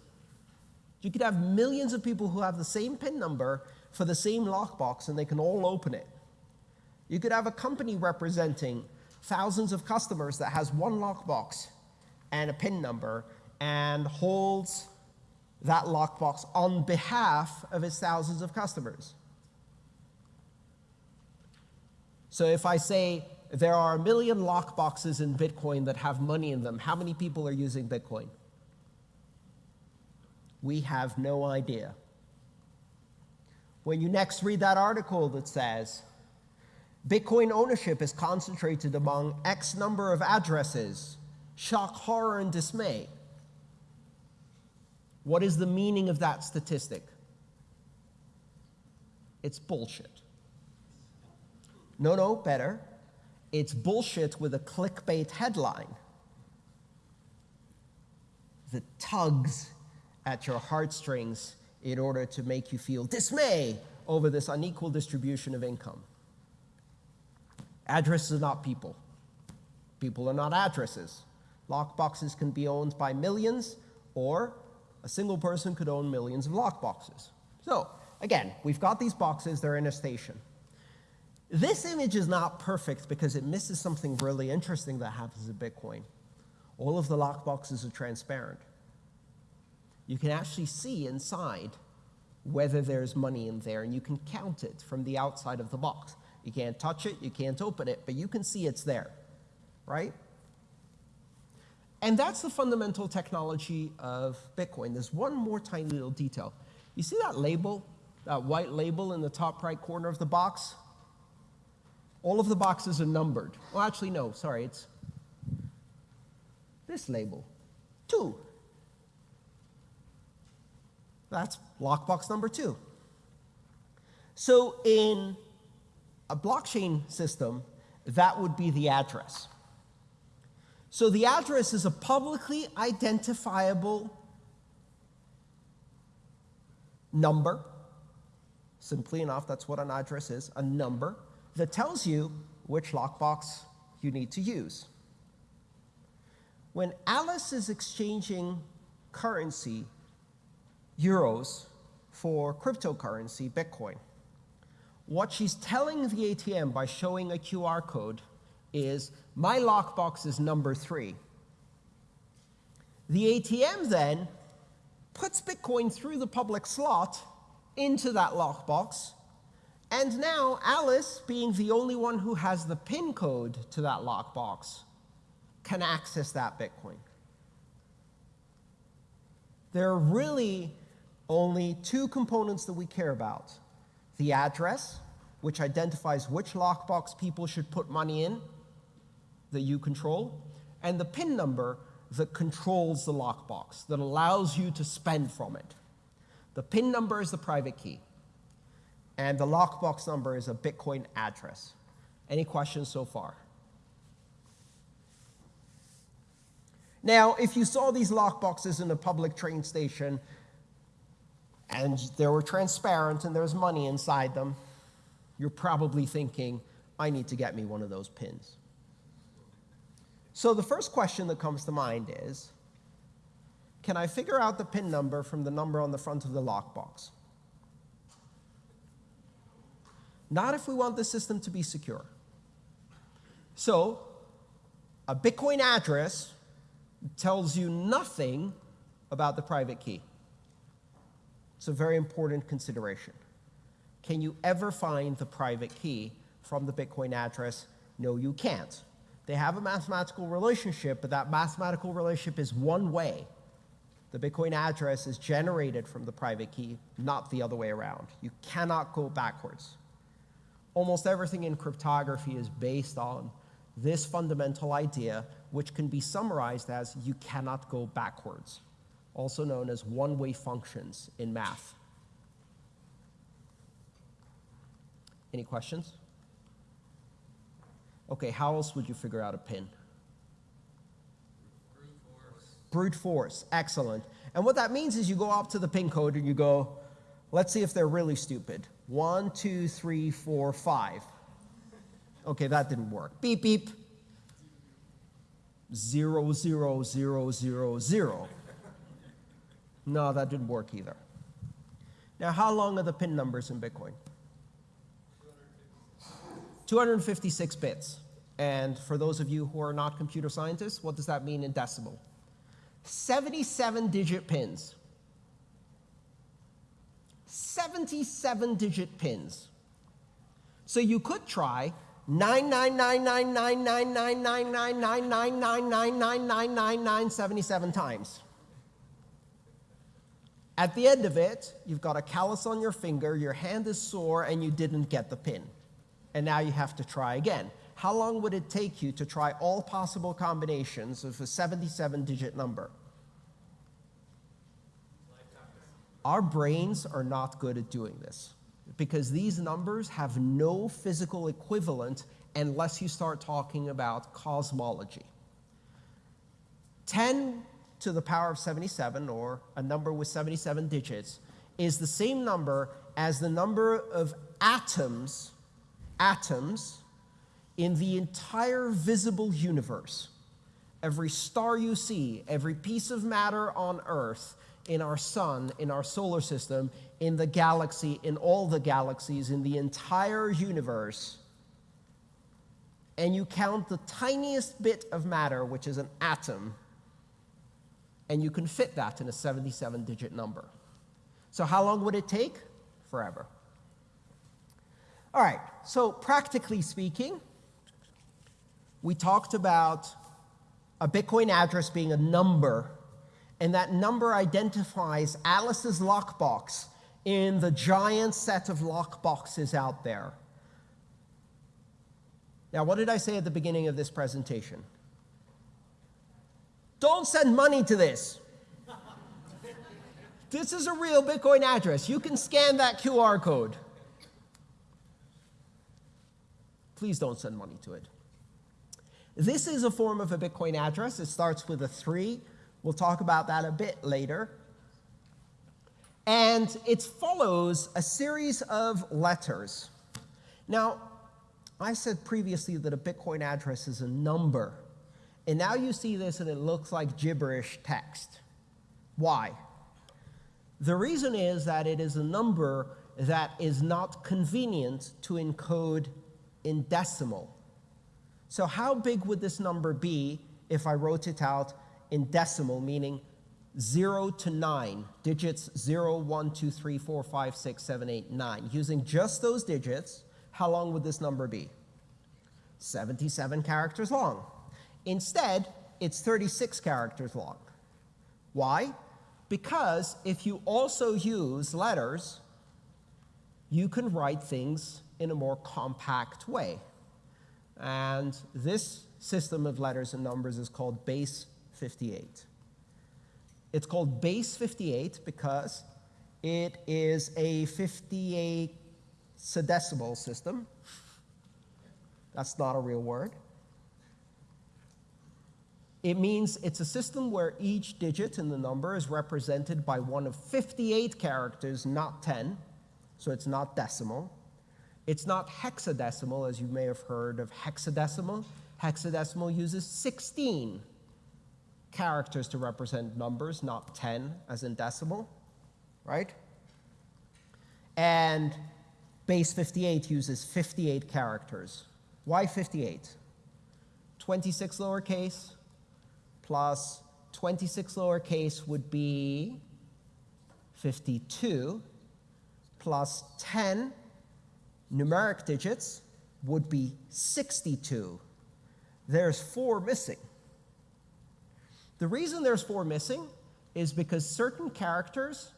You could have millions of people who have the same PIN number for the same lockbox and they can all open it. You could have a company representing thousands of customers that has one lockbox and a PIN number and holds that lockbox on behalf of its thousands of customers. So if I say there are a million lockboxes in Bitcoin that have money in them. How many people are using Bitcoin? We have no idea. When you next read that article that says, Bitcoin ownership is concentrated among X number of addresses, shock, horror, and dismay. What is the meaning of that statistic? It's bullshit. No, no, better. It's bullshit with a clickbait headline that tugs at your heartstrings in order to make you feel dismay over this unequal distribution of income. Addresses are not people. People are not addresses. Lockboxes can be owned by millions, or a single person could own millions of lockboxes. So, again, we've got these boxes, they're in a station. This image is not perfect because it misses something really interesting that happens in Bitcoin. All of the lockboxes are transparent. You can actually see inside whether there's money in there, and you can count it from the outside of the box. You can't touch it, you can't open it, but you can see it's there, right? And that's the fundamental technology of Bitcoin. There's one more tiny little detail. You see that label, that white label in the top right corner of the box? All of the boxes are numbered. Well, actually, no, sorry, it's this label. 2. That's lockbox number 2. So in a blockchain system, that would be the address. So the address is a publicly identifiable number. Simply enough, that's what an address is a number that tells you which lockbox you need to use. When Alice is exchanging currency, euros, for cryptocurrency, Bitcoin, what she's telling the ATM by showing a QR code is my lockbox is number three. The ATM then puts Bitcoin through the public slot into that lockbox. And now Alice, being the only one who has the PIN code to that lockbox, can access that Bitcoin. There are really only two components that we care about the address, which identifies which lockbox people should put money in that you control, and the PIN number that controls the lockbox, that allows you to spend from it. The PIN number is the private key, and the lockbox number is a Bitcoin address. Any questions so far? Now, if you saw these lockboxes in a public train station and they were transparent and there's money inside them, you're probably thinking, I need to get me one of those pins. So the first question that comes to mind is, can I figure out the PIN number from the number on the front of the lockbox? Not if we want the system to be secure. So a Bitcoin address tells you nothing about the private key. It's a very important consideration. Can you ever find the private key from the Bitcoin address? No, you can't. They have a mathematical relationship, but that mathematical relationship is one way. The Bitcoin address is generated from the private key, not the other way around. You cannot go backwards. Almost everything in cryptography is based on this fundamental idea, which can be summarized as you cannot go backwards, also known as one-way functions in math. Any questions? Okay, how else would you figure out a pin? Brute force. Brute force, excellent. And what that means is you go up to the pin code and you go, let's see if they're really stupid. One, two, three, four, five. Okay, that didn't work. Beep, beep. Zero, zero, zero, zero, zero. No, that didn't work either. Now, how long are the pin numbers in Bitcoin? 256 bits. And for those of you who are not computer scientists, what does that mean in decimal? 77 digit pins. 77 digit pins. So you could try 999999999999999 times. At the end of it, you've got a callus on your finger, your hand is sore, and you didn't get the pin. And now you have to try again. How long would it take you to try all possible combinations of a 77 digit number? Our brains are not good at doing this because these numbers have no physical equivalent unless you start talking about cosmology. 10 to the power of 77, or a number with 77 digits, is the same number as the number of atoms, atoms in the entire visible universe. Every star you see, every piece of matter on Earth, in our sun, in our solar system, in the galaxy, in all the galaxies, in the entire universe, and you count the tiniest bit of matter, which is an atom, and you can fit that in a 77 digit number. So, how long would it take? Forever. All right, so practically speaking, we talked about a Bitcoin address being a number, and that number identifies Alice's lockbox in the giant set of lockboxes out there. Now, what did I say at the beginning of this presentation? Don't send money to this. This is a real Bitcoin address. You can scan that QR code. Please don't send money to it. This is a form of a Bitcoin address. It starts with a 3. We'll talk about that a bit later. And it follows a series of letters. Now, I said previously that a Bitcoin address is a number. And now you see this and it looks like gibberish text. Why? The reason is that it is a number that is not convenient to encode in decimal. So how big would this number be if I wrote it out in decimal, meaning 0 to 9, digits 0, 1, 2, 3, 4, 5, 6, 7, 8, 9. Using just those digits, how long would this number be? 77 characters long. Instead, it's 36 characters long. Why? Because if you also use letters, you can write things in a more compact way. And this system of letters and numbers is called base 58. It's called base 58 because it is a 58 decimal system. That's not a real word. It means it's a system where each digit in the number is represented by one of 58 characters, not 10. So it's not decimal. It's not hexadecimal, as you may have heard of hexadecimal. Hexadecimal uses 16 characters to represent numbers, not 10 as in decimal, right? And base 58 uses 58 characters. Why 58? 26 lowercase plus 26 lowercase would be 52 plus 10 numeric digits would be 62. There's four missing. The reason there's four missing is because certain characters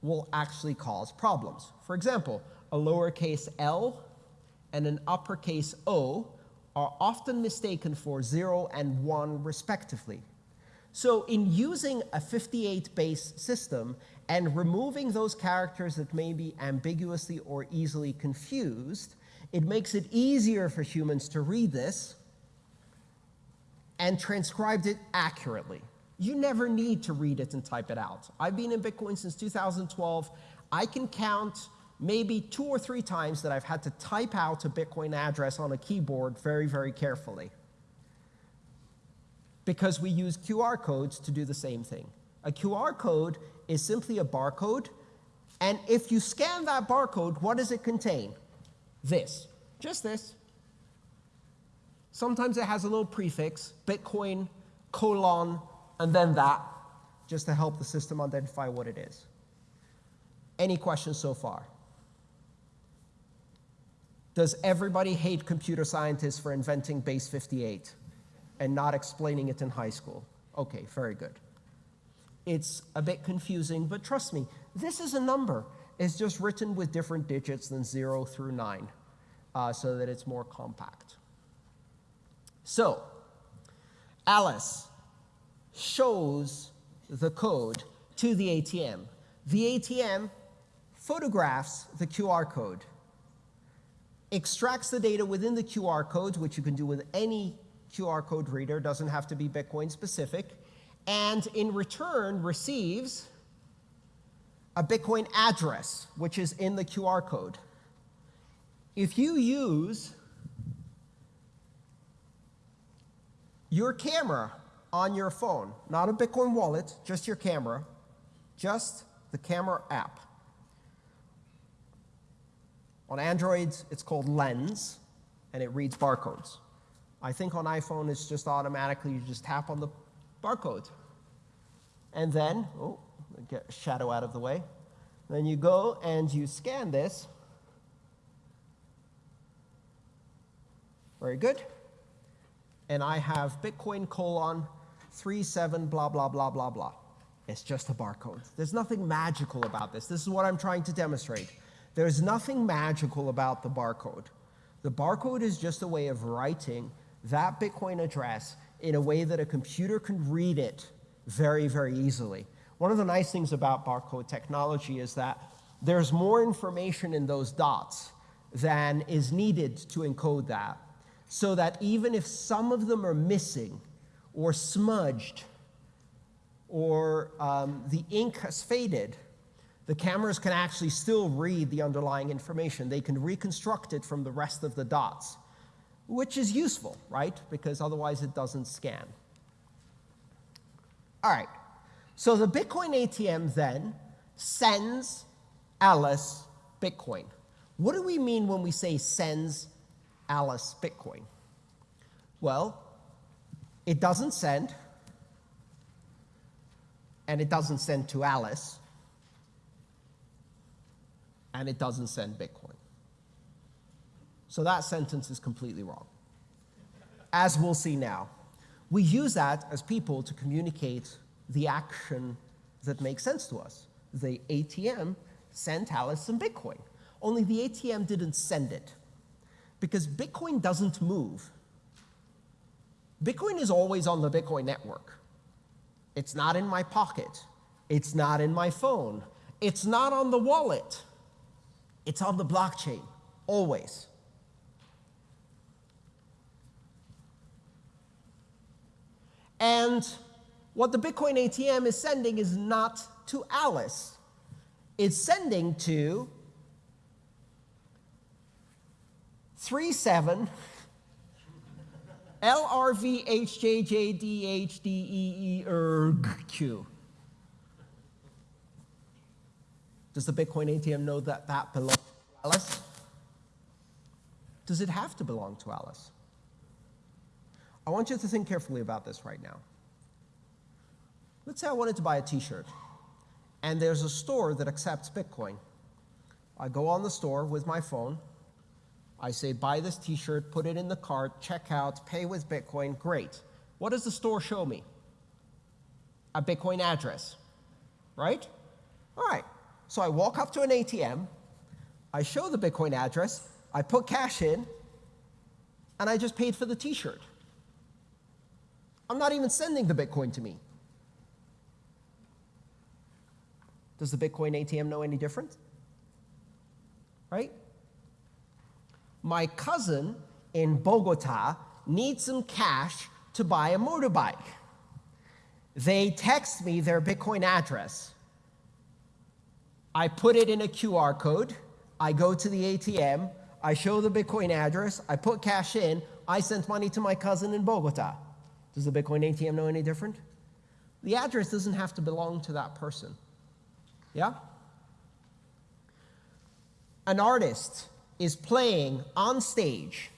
will actually cause problems. For example, a lowercase l and an uppercase o are often mistaken for 0 and 1 respectively. So in using a 58 base system and removing those characters that may be ambiguously or easily confused, it makes it easier for humans to read this and transcribed it accurately. You never need to read it and type it out. I've been in Bitcoin since 2012. I can count maybe two or three times that I've had to type out a Bitcoin address on a keyboard very, very carefully. Because we use QR codes to do the same thing. A QR code is simply a barcode, and if you scan that barcode, what does it contain? This, just this. Sometimes it has a little prefix, Bitcoin, colon, and then that, just to help the system identify what it is. Any questions so far? Does everybody hate computer scientists for inventing base 58 and not explaining it in high school? Okay, very good. It's a bit confusing, but trust me, this is a number. It's just written with different digits than 0 through 9 uh, so that it's more compact. So, Alice shows the code to the ATM. The ATM photographs the QR code, extracts the data within the QR code, which you can do with any QR code reader, doesn't have to be Bitcoin specific, and in return receives a Bitcoin address, which is in the QR code. If you use your camera on your phone, not a Bitcoin wallet, just your camera, just the camera app. On Androids, it's called Lens, and it reads barcodes. I think on iPhone, it's just automatically, you just tap on the barcode. And then, oh, get shadow out of the way. Then you go and you scan this. Very good and I have Bitcoin colon 37 blah, blah, blah, blah, blah. It's just a barcode. There's nothing magical about this. This is what I'm trying to demonstrate. There's nothing magical about the barcode. The barcode is just a way of writing that Bitcoin address in a way that a computer can read it very, very easily. One of the nice things about barcode technology is that there's more information in those dots than is needed to encode that. So that even if some of them are missing or smudged or um, the ink has faded, the cameras can actually still read the underlying information. They can reconstruct it from the rest of the dots, which is useful, right? Because otherwise it doesn't scan. All right, so the Bitcoin ATM then sends Alice Bitcoin. What do we mean when we say sends Alice Bitcoin? Well, it doesn't send, and it doesn't send to Alice, and it doesn't send Bitcoin. So that sentence is completely wrong. As we'll see now, we use that as people to communicate the action that makes sense to us. The ATM sent Alice some Bitcoin, only the ATM didn't send it because Bitcoin doesn't move. Bitcoin is always on the Bitcoin network. It's not in my pocket. It's not in my phone. It's not on the wallet. It's on the blockchain, always. And what the Bitcoin ATM is sending is not to Alice. It's sending to 37 LRVHJJDHDEE Does the Bitcoin ATM know that that belongs to Alice? Does it have to belong to Alice? I want you to think carefully about this right now. Let's say I wanted to buy a t-shirt, and there's a store that accepts Bitcoin. I go on the store with my phone. I say, buy this t-shirt, put it in the cart, check out, pay with Bitcoin, great. What does the store show me? A Bitcoin address, right? All right, so I walk up to an ATM, I show the Bitcoin address, I put cash in, and I just paid for the t-shirt. I'm not even sending the Bitcoin to me. Does the Bitcoin ATM know any different? Right? My cousin in Bogota needs some cash to buy a motorbike. They text me their Bitcoin address. I put it in a QR code. I go to the ATM. I show the Bitcoin address. I put cash in. I sent money to my cousin in Bogota. Does the Bitcoin ATM know any different? The address doesn't have to belong to that person. Yeah? An artist is playing on stage.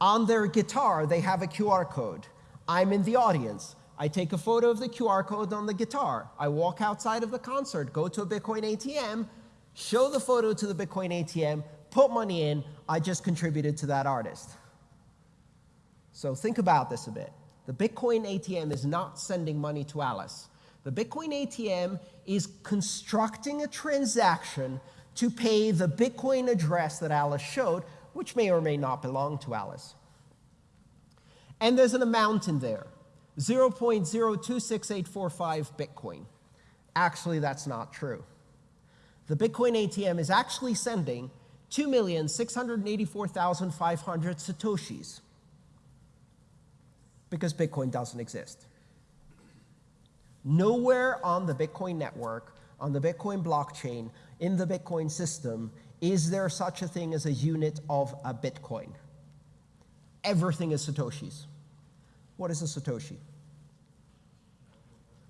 On their guitar, they have a QR code. I'm in the audience. I take a photo of the QR code on the guitar. I walk outside of the concert, go to a Bitcoin ATM, show the photo to the Bitcoin ATM, put money in. I just contributed to that artist. So think about this a bit. The Bitcoin ATM is not sending money to Alice. The Bitcoin ATM is constructing a transaction to pay the Bitcoin address that Alice showed, which may or may not belong to Alice. And there's an amount in there, 0.026845 Bitcoin. Actually, that's not true. The Bitcoin ATM is actually sending 2,684,500 Satoshis because Bitcoin doesn't exist. Nowhere on the Bitcoin network, on the Bitcoin blockchain, in the Bitcoin system, is there such a thing as a unit of a Bitcoin. Everything is Satoshis. What is a Satoshi?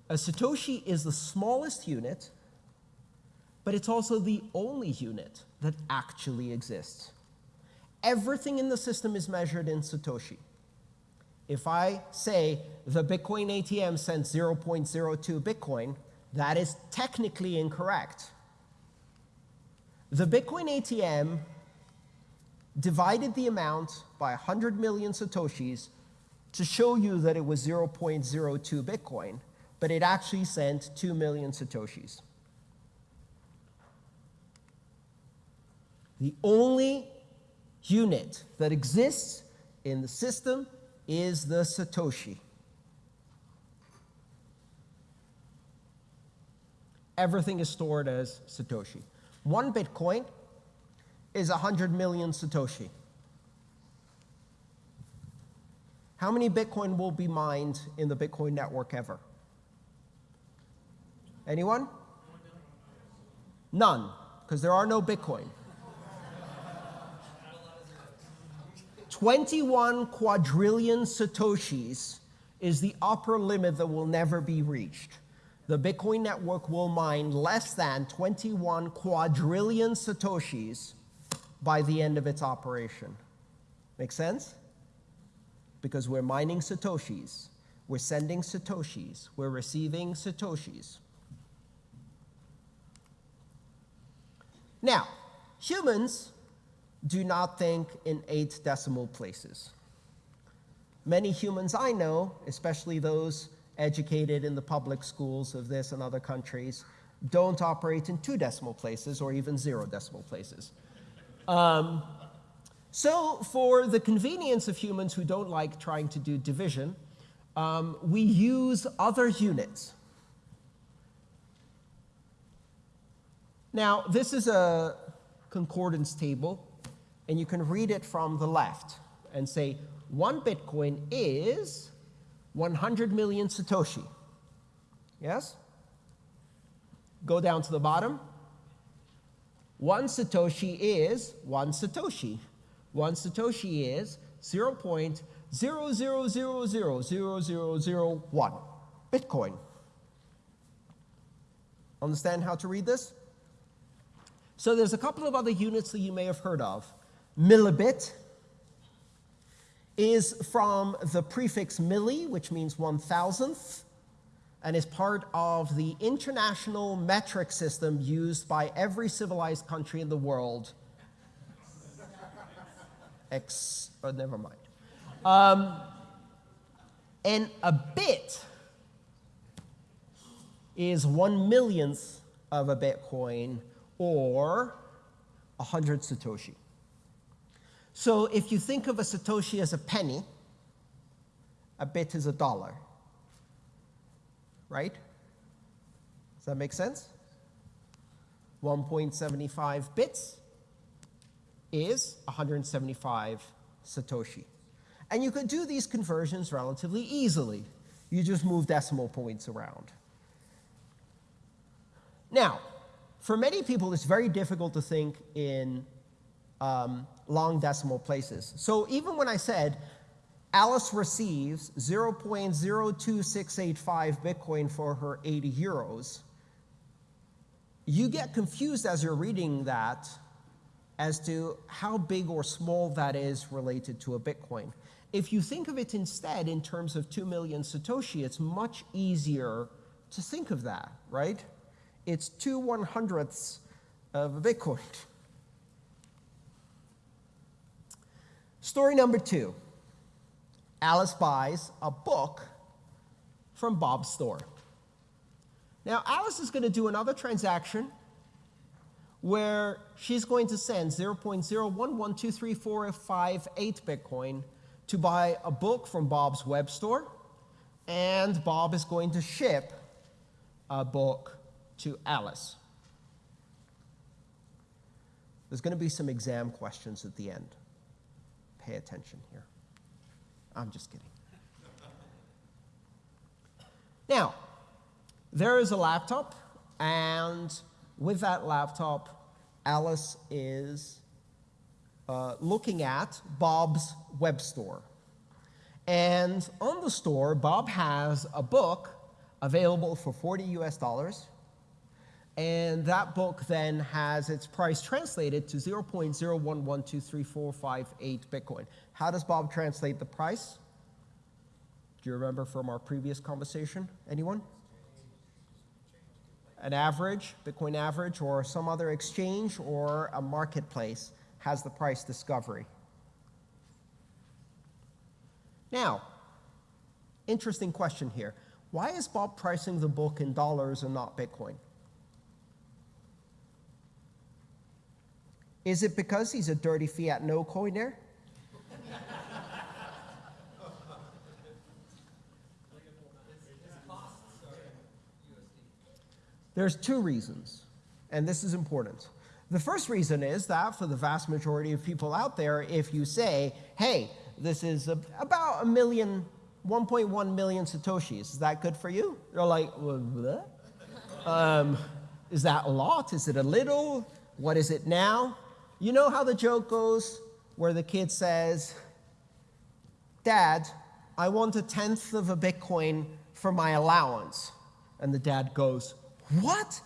A Satoshi is the smallest unit, but it's also the only unit that actually exists. Everything in the system is measured in Satoshi. If I say the Bitcoin ATM sent 0.02 Bitcoin, that is technically incorrect. The Bitcoin ATM divided the amount by 100 million Satoshis to show you that it was 0.02 Bitcoin, but it actually sent 2 million Satoshis. The only unit that exists in the system is the Satoshi. Everything is stored as Satoshi. One Bitcoin is 100 million Satoshi. How many Bitcoin will be mined in the Bitcoin network ever? Anyone? None, because there are no Bitcoin. 21 quadrillion Satoshis is the upper limit that will never be reached. The Bitcoin network will mine less than 21 quadrillion Satoshis by the end of its operation. Make sense? Because we're mining Satoshis, we're sending Satoshis, we're receiving Satoshis. Now, humans do not think in eight decimal places. Many humans I know, especially those educated in the public schools of this and other countries, don't operate in two decimal places or even zero decimal places. Um, so, for the convenience of humans who don't like trying to do division, um, we use other units. Now, this is a concordance table, and you can read it from the left and say, one Bitcoin is 100 million Satoshi. Yes? Go down to the bottom. One Satoshi is one Satoshi. One Satoshi is 0.000000001 Bitcoin. Understand how to read this? So there's a couple of other units that you may have heard of. Millibit is from the prefix milli, which means one thousandth, and is part of the international metric system used by every civilized country in the world. Ex, oh, never mind. Um, and a bit is one millionth of a Bitcoin or 100 Satoshi. So if you think of a Satoshi as a penny, a bit is a dollar. Right? Does that make sense? 1.75 bits is 175 Satoshi. And you could do these conversions relatively easily. You just move decimal points around. Now, for many people, it's very difficult to think in um, long decimal places. So even when I said Alice receives 0.02685 Bitcoin for her 80 euros, you get confused as you're reading that as to how big or small that is related to a Bitcoin. If you think of it instead in terms of 2 million Satoshi, it's much easier to think of that, right? It's two one hundredths of a Bitcoin. Story number two Alice buys a book from Bob's store. Now, Alice is going to do another transaction where she's going to send 0.011234558 Bitcoin to buy a book from Bob's web store, and Bob is going to ship a book to Alice. There's going to be some exam questions at the end pay attention here. I'm just kidding. Now, there is a laptop, and with that laptop, Alice is uh, looking at Bob's web store. And on the store, Bob has a book available for 40 US dollars and that book then has its price translated to 0.0112345 Bitcoin. How does Bob translate the price? Do you remember from our previous conversation? Anyone? An average, Bitcoin average, or some other exchange or a marketplace has the price discovery. Now, interesting question here. Why is Bob pricing the book in dollars and not Bitcoin? Is it because he's a dirty fiat no coiner? There's two reasons, and this is important. The first reason is that for the vast majority of people out there, if you say, hey, this is a, about a million, 1.1 million Satoshis, is that good for you? They're like. Um, is that a lot? Is it a little? What is it now? You know how the joke goes where the kid says, Dad, I want a tenth of a Bitcoin for my allowance. And the dad goes, What?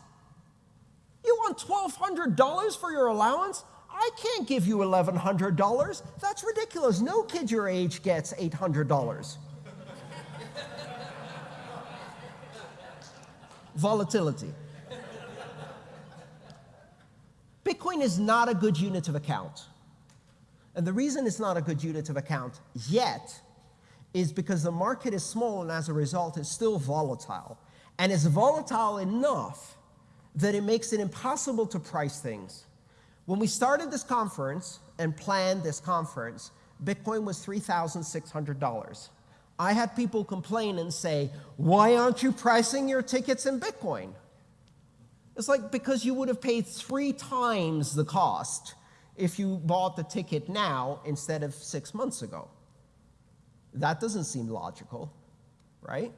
You want $1,200 for your allowance? I can't give you $1,100. That's ridiculous. No kid your age gets $800. Volatility. Bitcoin is not a good unit of account. And the reason it's not a good unit of account yet is because the market is small and as a result it's still volatile. And it's volatile enough that it makes it impossible to price things. When we started this conference and planned this conference, Bitcoin was $3,600. I had people complain and say, why aren't you pricing your tickets in Bitcoin? It's like because you would have paid three times the cost if you bought the ticket now instead of six months ago. That doesn't seem logical, right?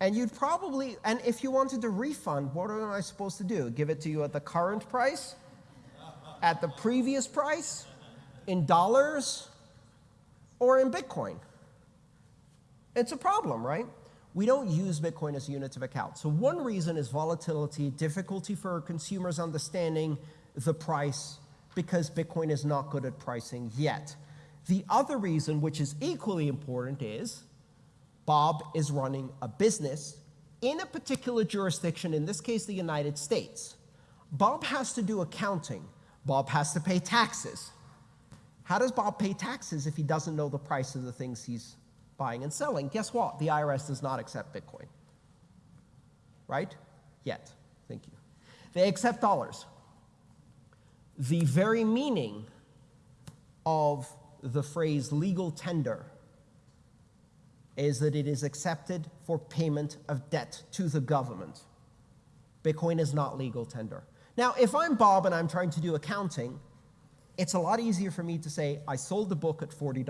And you'd probably, and if you wanted to refund, what am I supposed to do? Give it to you at the current price? At the previous price? In dollars? Or in Bitcoin? It's a problem, right? We don't use Bitcoin as units of account. So one reason is volatility, difficulty for consumers understanding the price because Bitcoin is not good at pricing yet. The other reason, which is equally important, is Bob is running a business in a particular jurisdiction, in this case, the United States. Bob has to do accounting. Bob has to pay taxes. How does Bob pay taxes if he doesn't know the price of the things he's buying and selling? Guess what? The IRS does not accept Bitcoin. Right? Yet. Thank you. They accept dollars. The very meaning of the phrase legal tender is that it is accepted for payment of debt to the government. Bitcoin is not legal tender. Now, if I'm Bob and I'm trying to do accounting, it's a lot easier for me to say, I sold the book at $40.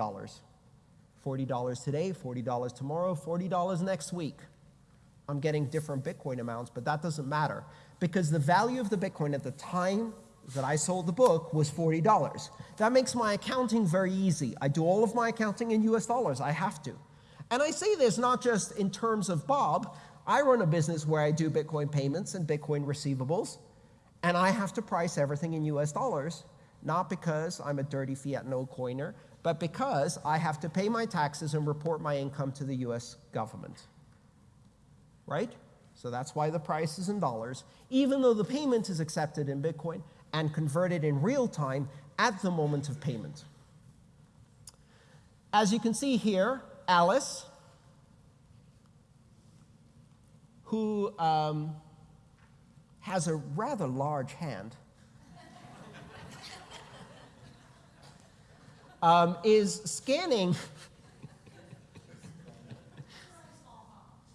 $40 today, $40 tomorrow, $40 next week. I'm getting different Bitcoin amounts, but that doesn't matter because the value of the Bitcoin at the time that I sold the book was $40. That makes my accounting very easy. I do all of my accounting in US dollars. I have to. And I say this not just in terms of Bob. I run a business where I do Bitcoin payments and Bitcoin receivables, and I have to price everything in US dollars, not because I'm a dirty fiat no coiner, but because I have to pay my taxes and report my income to the US government. Right? So that's why the price is in dollars, even though the payment is accepted in Bitcoin and converted in real time at the moment of payment. As you can see here, Alice, who um, has a rather large hand, um, is scanning.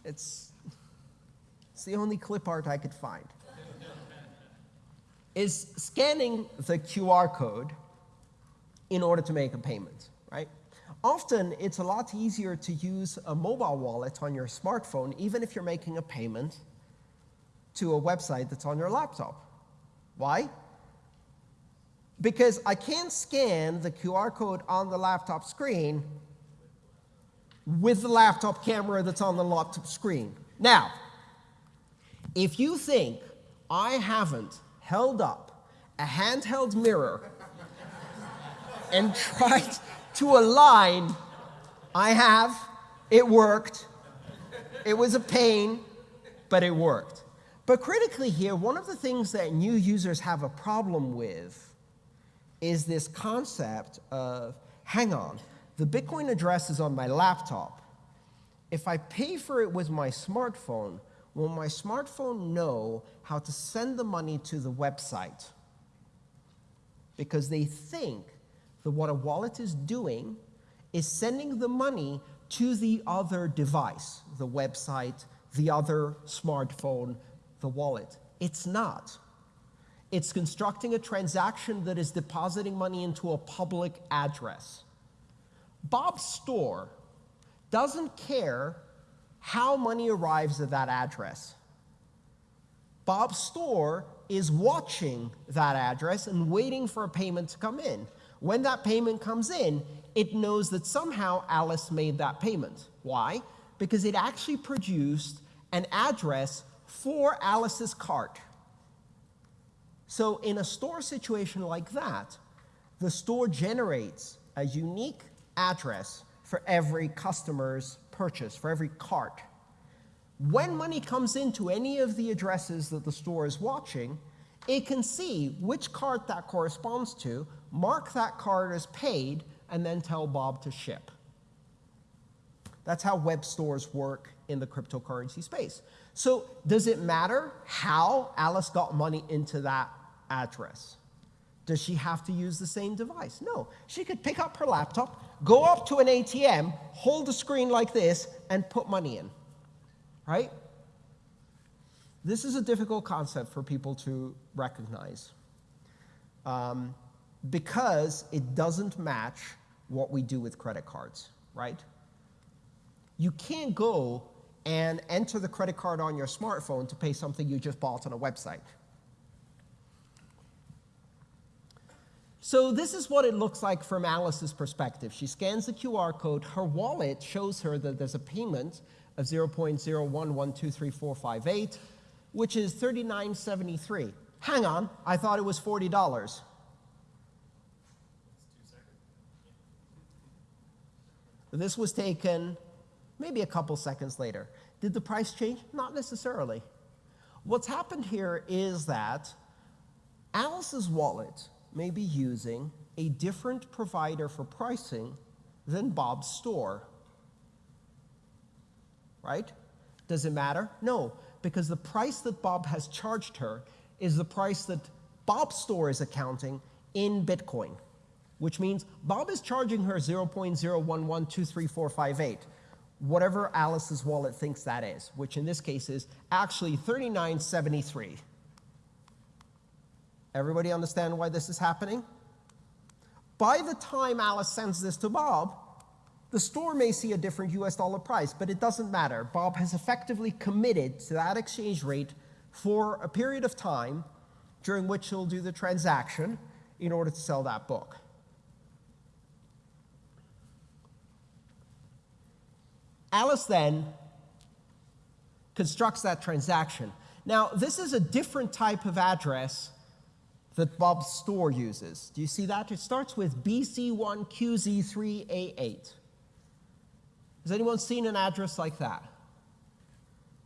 it's, it's the only clip art I could find. is scanning the QR code in order to make a payment? Often, it's a lot easier to use a mobile wallet on your smartphone, even if you're making a payment to a website that's on your laptop. Why? Because I can't scan the QR code on the laptop screen with the laptop camera that's on the laptop screen. Now, if you think I haven't held up a handheld mirror and tried to a line. I have. It worked. It was a pain, but it worked. But critically here, one of the things that new users have a problem with is this concept of, hang on, the Bitcoin address is on my laptop. If I pay for it with my smartphone, will my smartphone know how to send the money to the website? Because they think that what a wallet is doing is sending the money to the other device, the website, the other smartphone, the wallet. It's not. It's constructing a transaction that is depositing money into a public address. Bob's store doesn't care how money arrives at that address. Bob's store is watching that address and waiting for a payment to come in. When that payment comes in, it knows that somehow Alice made that payment. Why? Because it actually produced an address for Alice's cart. So, in a store situation like that, the store generates a unique address for every customer's purchase, for every cart. When money comes into any of the addresses that the store is watching, it can see which cart that corresponds to, mark that card as paid, and then tell Bob to ship. That's how web stores work in the cryptocurrency space. So, does it matter how Alice got money into that address? Does she have to use the same device? No. She could pick up her laptop, go up to an ATM, hold the screen like this, and put money in. Right? This is a difficult concept for people to recognize um, because it doesn't match what we do with credit cards, right? You can't go and enter the credit card on your smartphone to pay something you just bought on a website. So this is what it looks like from Alice's perspective. She scans the QR code. Her wallet shows her that there's a payment of 0.011233458, which is 39.73. Hang on, I thought it was $40. This was taken maybe a couple seconds later. Did the price change? Not necessarily. What's happened here is that Alice's wallet may be using a different provider for pricing than Bob's store. Right? Does it matter? No, because the price that Bob has charged her is the price that Bob's store is accounting in Bitcoin, which means Bob is charging her 0.011233458, whatever Alice's wallet thinks that is, which in this case is actually 3973. Everybody understand why this is happening? By the time Alice sends this to Bob, the store may see a different US dollar price, but it doesn't matter. Bob has effectively committed to that exchange rate for a period of time during which he'll do the transaction in order to sell that book. Alice then constructs that transaction. Now, this is a different type of address that Bob's store uses. Do you see that? It starts with BC1QZ3A8. Has anyone seen an address like that?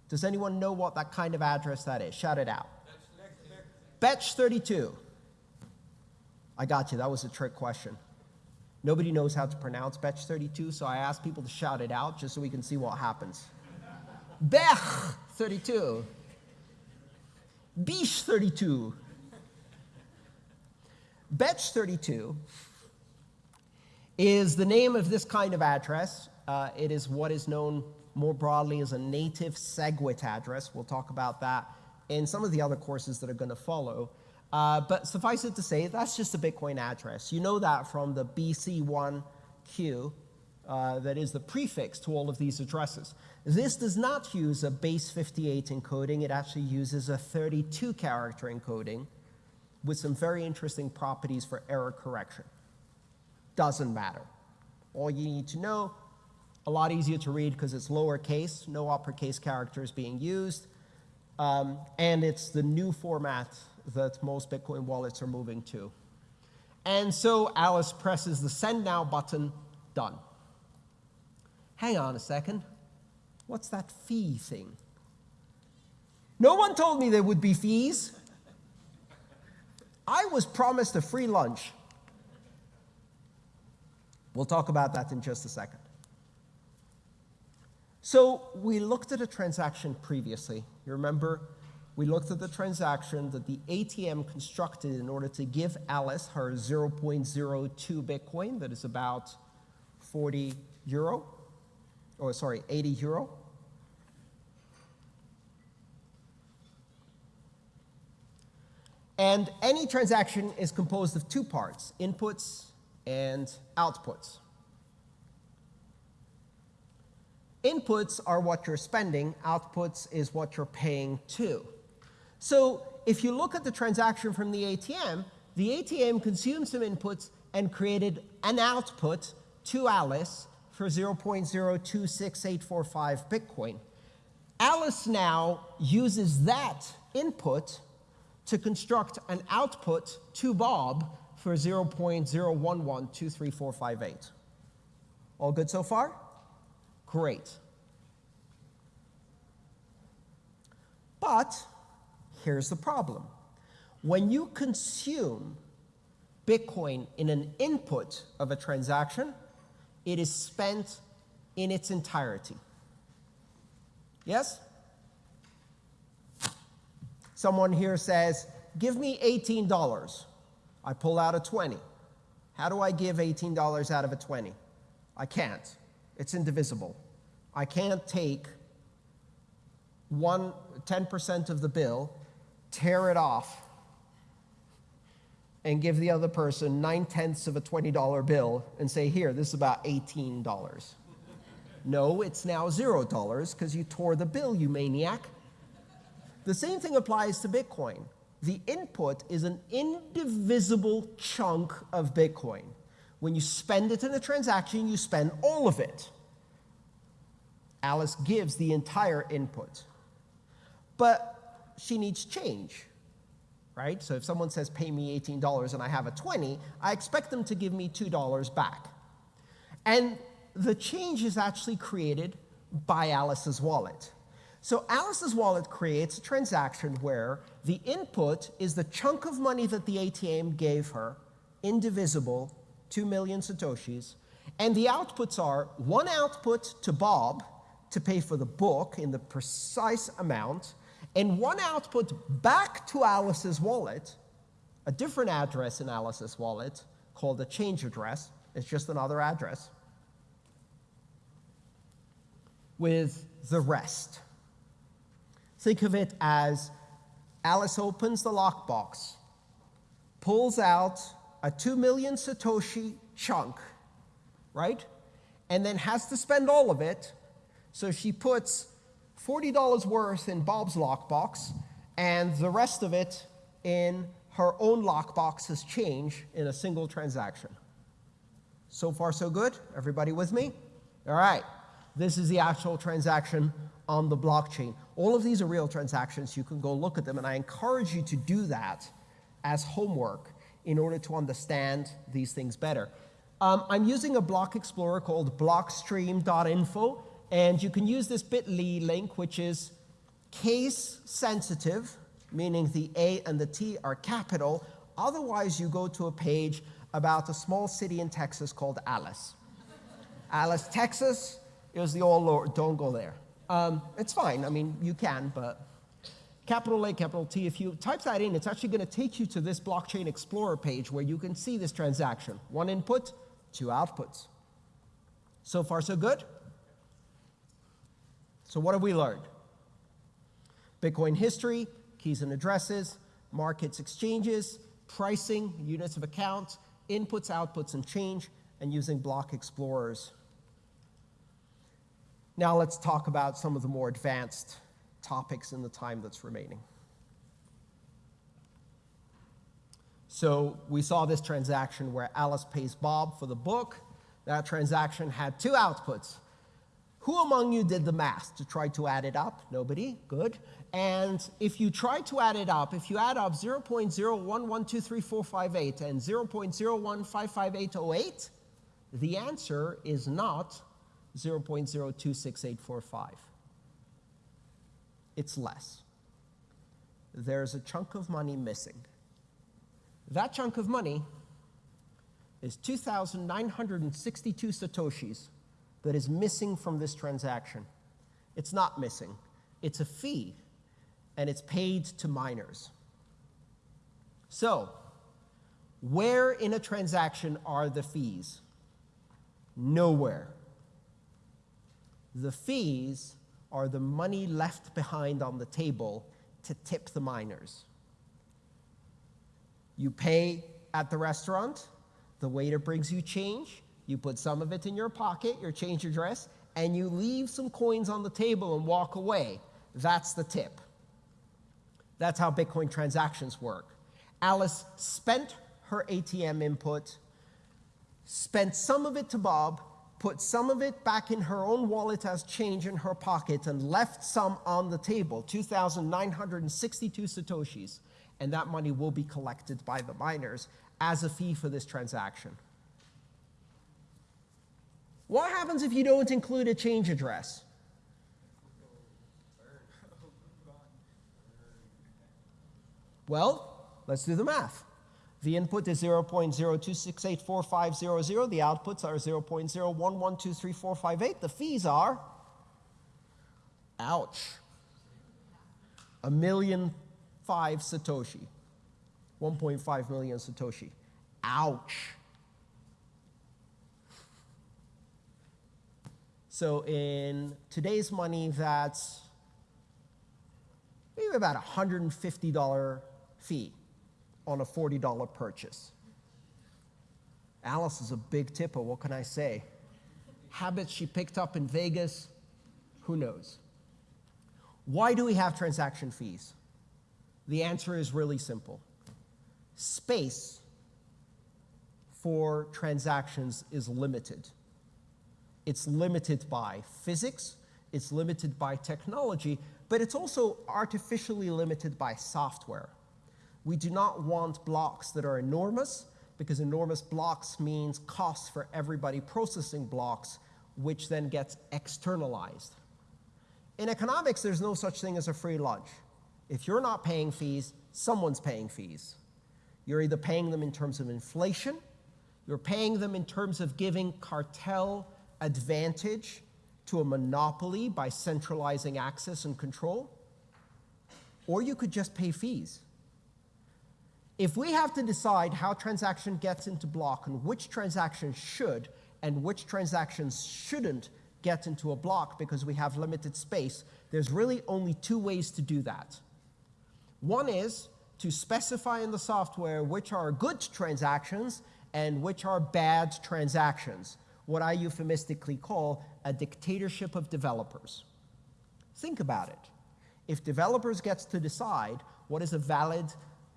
Does anyone know what that kind of address that is? Shout it out. Betch 32. I got you. That was a trick question. Nobody knows how to pronounce Betch 32, so I asked people to shout it out just so we can see what happens. Bech 32. Bish 32. Betch 32 is the name of this kind of address. Uh, it is what is known more broadly as a native SegWit address. We'll talk about that in some of the other courses that are going to follow. Uh, but suffice it to say, that's just a Bitcoin address. You know that from the BC1Q, uh, that is the prefix to all of these addresses. This does not use a base 58 encoding, it actually uses a 32 character encoding with some very interesting properties for error correction. Doesn't matter. All you need to know, a lot easier to read because it's lowercase, no uppercase characters being used, um, and it's the new format that most Bitcoin wallets are moving to. And so Alice presses the send now button, done. Hang on a second. What's that fee thing? No one told me there would be fees. I was promised a free lunch. We'll talk about that in just a second. So we looked at a transaction previously. You remember we looked at the transaction that the ATM constructed in order to give Alice her 0.02 Bitcoin, that is about 40 euro, or sorry, 80 euro. And any transaction is composed of two parts, inputs and outputs. Inputs are what you're spending, outputs is what you're paying to. So if you look at the transaction from the ATM, the ATM consumed some inputs and created an output to Alice for 0.026845 Bitcoin. Alice now uses that input to construct an output to Bob for 0.011234558. All good so far? Great. But here's the problem. When you consume Bitcoin in an input of a transaction, it is spent in its entirety. Yes? Someone here says, Give me $18. I pull out a 20. How do I give $18 out of a 20? I can't. It's indivisible. I can't take one, 10% of the bill, tear it off, and give the other person nine tenths of a $20 bill and say, Here, this is about $18. no, it's now $0 because you tore the bill, you maniac. The same thing applies to Bitcoin. The input is an indivisible chunk of Bitcoin. When you spend it in a transaction, you spend all of it. Alice gives the entire input. But she needs change, right? So if someone says, pay me $18 and I have a 20, I expect them to give me $2 back. And the change is actually created by Alice's wallet. So Alice's wallet creates a transaction where the input is the chunk of money that the ATM gave her, indivisible, 2 million Satoshis, and the outputs are one output to Bob to pay for the book in the precise amount, and one output back to Alice's wallet, a different address in Alice's wallet called a change address. It's just another address, with the rest. Think of it as Alice opens the lockbox, pulls out a 2 million Satoshi chunk, right? And then has to spend all of it. So she puts $40 worth in Bob's lockbox and the rest of it in her own lockbox as change in a single transaction. So far, so good? Everybody with me? All right. This is the actual transaction on the blockchain. All of these are real transactions. You can go look at them, and I encourage you to do that as homework in order to understand these things better. Um, I'm using a block explorer called blockstream.info, and you can use this bit.ly link, which is case sensitive, meaning the A and the T are capital. Otherwise, you go to a page about a small city in Texas called Alice. Alice, Texas is the all Lord. Don't go there. Um, it's fine. I mean, you can, but capital A, capital T, if you type that in, it's actually going to take you to this Blockchain Explorer page where you can see this transaction. One input, two outputs. So far, so good? So what have we learned? Bitcoin history, keys and addresses, markets, exchanges, pricing, units of account, inputs, outputs, and change, and using block explorers. Now let's talk about some of the more advanced topics in the time that's remaining. So we saw this transaction where Alice pays Bob for the book. That transaction had two outputs. Who among you did the math to try to add it up? Nobody? Good. And if you try to add it up, if you add up 0.011234558 and 0.0155808, the answer is not 0.026845. It's less. There's a chunk of money missing. That chunk of money is 2,962 Satoshis that is missing from this transaction. It's not missing, it's a fee, and it's paid to miners. So, where in a transaction are the fees? Nowhere. The fees are the money left behind on the table to tip the miners. You pay at the restaurant, the waiter brings you change, you put some of it in your pocket, your change address, and you leave some coins on the table and walk away. That's the tip. That's how Bitcoin transactions work. Alice spent her ATM input, spent some of it to Bob, put some of it back in her own wallet as change in her pocket, and left some on the table 2,962 Satoshis. And that money will be collected by the miners as a fee for this transaction. What happens if you don't include a change address? Well, let's do the math. The input is 0.02684500. The outputs are 0.01123458. The fees are, ouch, a million five Satoshi, 1.5 million Satoshi. Ouch. So in today's money, that's maybe about a $150 fee on a $40 purchase. Alice is a big tipper, what can I say? Habits she picked up in Vegas, who knows? Why do we have transaction fees? The answer is really simple. Space for transactions is limited. It's limited by physics, it's limited by technology, but it's also artificially limited by software. We do not want blocks that are enormous, because enormous blocks means costs for everybody processing blocks, which then gets externalized. In economics, there's no such thing as a free lunch. If you're not paying fees, someone's paying fees. You're either paying them in terms of inflation, you're paying them in terms of giving cartel advantage to a monopoly by centralizing access and control, or you could just pay fees. If we have to decide how transaction gets into block and which transactions should and which transactions shouldn't get into a block because we have limited space, there's really only two ways to do that. One is to specify in the software which are good transactions and which are bad transactions what I euphemistically call a dictatorship of developers. Think about it. If developers gets to decide what is a valid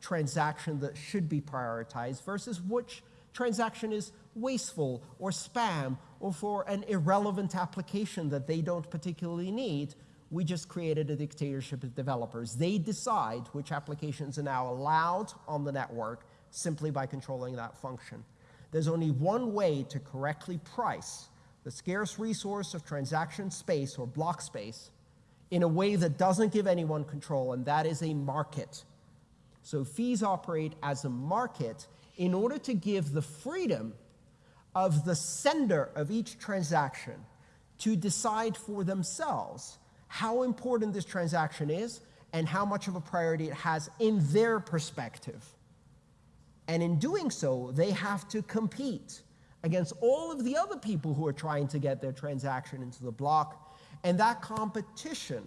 transaction that should be prioritized versus which transaction is wasteful or spam or for an irrelevant application that they don't particularly need, we just created a dictatorship of developers. They decide which applications are now allowed on the network simply by controlling that function. There's only one way to correctly price the scarce resource of transaction space or block space in a way that doesn't give anyone control, and that is a market. So fees operate as a market in order to give the freedom of the sender of each transaction to decide for themselves how important this transaction is and how much of a priority it has in their perspective. And in doing so, they have to compete against all of the other people who are trying to get their transaction into the block. And that competition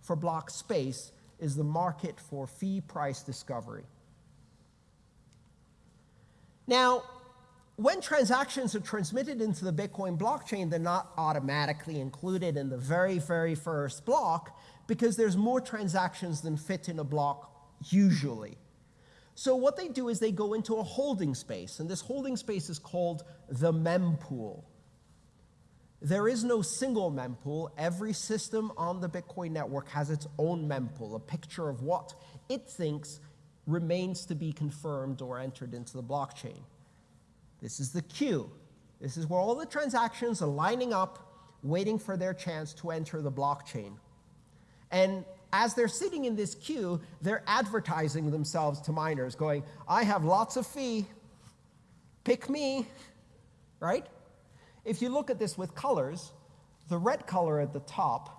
for block space is the market for fee price discovery. Now, when transactions are transmitted into the Bitcoin blockchain, they're not automatically included in the very, very first block because there's more transactions than fit in a block usually. So what they do is they go into a holding space, and this holding space is called the mempool. There is no single mempool. Every system on the Bitcoin network has its own mempool, a picture of what it thinks remains to be confirmed or entered into the blockchain. This is the queue. This is where all the transactions are lining up, waiting for their chance to enter the blockchain. And as they're sitting in this queue, they're advertising themselves to miners, going, I have lots of fee, pick me, right? If you look at this with colors, the red color at the top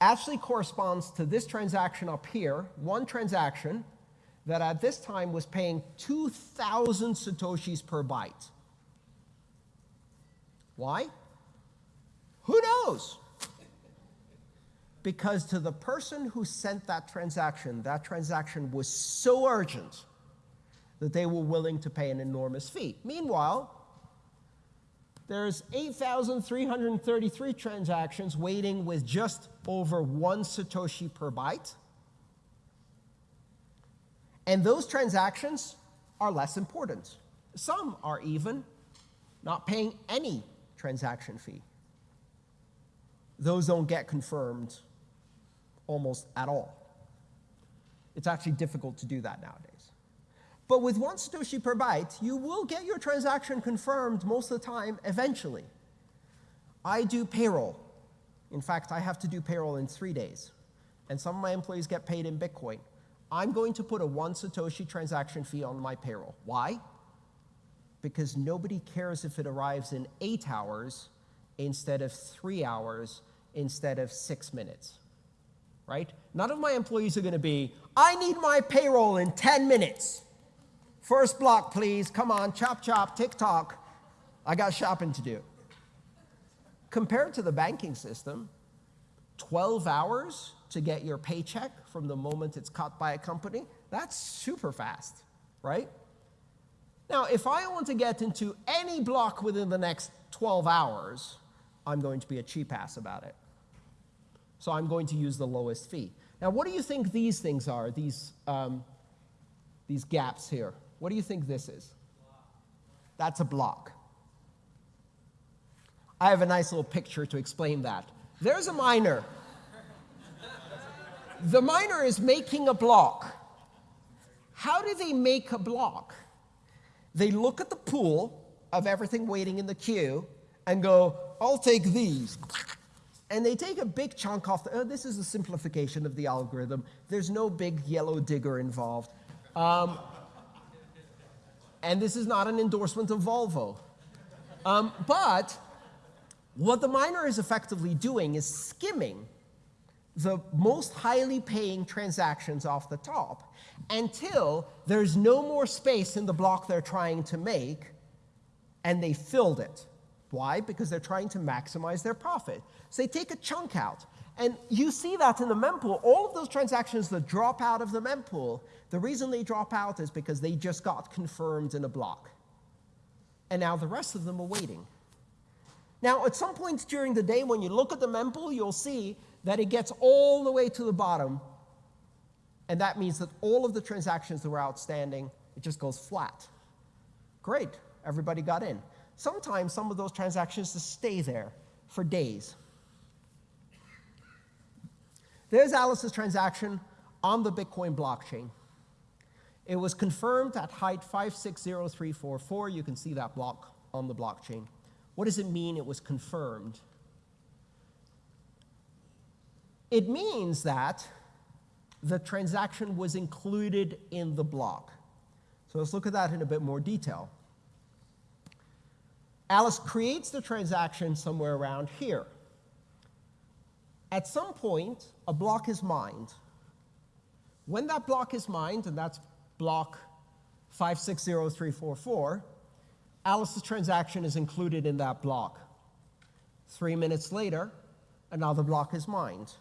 actually corresponds to this transaction up here, one transaction that at this time was paying 2,000 Satoshis per byte. Why? Who knows? Because to the person who sent that transaction, that transaction was so urgent that they were willing to pay an enormous fee. Meanwhile, there's 8,333 transactions waiting with just over one Satoshi per byte. And those transactions are less important. Some are even not paying any transaction fee. Those don't get confirmed almost at all. It's actually difficult to do that nowadays. But with one Satoshi per byte, you will get your transaction confirmed most of the time eventually. I do payroll. In fact, I have to do payroll in three days. And some of my employees get paid in Bitcoin. I'm going to put a one Satoshi transaction fee on my payroll. Why? Because nobody cares if it arrives in eight hours instead of three hours instead of six minutes. Right? None of my employees are going to be, I need my payroll in 10 minutes. First block, please. Come on, chop chop, tick tock. I got shopping to do. Compared to the banking system, 12 hours to get your paycheck from the moment it's cut by a company, that's super fast, right? Now, if I want to get into any block within the next 12 hours, I'm going to be a cheap ass about it. So I'm going to use the lowest fee. Now, what do you think these things are, these, um, these gaps here? What do you think this is? That's a block. I have a nice little picture to explain that. There's a miner. The miner is making a block. How do they make a block? They look at the pool of everything waiting in the queue and go, I'll take these. And they take a big chunk off. The, oh, this is a simplification of the algorithm. There's no big yellow digger involved. Um, and this is not an endorsement of Volvo. Um, but what the miner is effectively doing is skimming the most highly paying transactions off the top until there's no more space in the block they're trying to make, and they filled it. Why? Because they're trying to maximize their profit. So they take a chunk out. And you see that in the mempool. All of those transactions that drop out of the mempool, the reason they drop out is because they just got confirmed in a block. And now the rest of them are waiting. Now, at some points during the day, when you look at the mempool, you'll see that it gets all the way to the bottom. And that means that all of the transactions that were outstanding, it just goes flat. Great, everybody got in. Sometimes some of those transactions just stay there for days. There's Alice's transaction on the Bitcoin blockchain. It was confirmed at height 560344. You can see that block on the blockchain. What does it mean it was confirmed? It means that the transaction was included in the block. So let's look at that in a bit more detail. Alice creates the transaction somewhere around here. At some point, a block is mined. When that block is mined, and that's block 560344, Alice's transaction is included in that block. Three minutes later, another block is mined.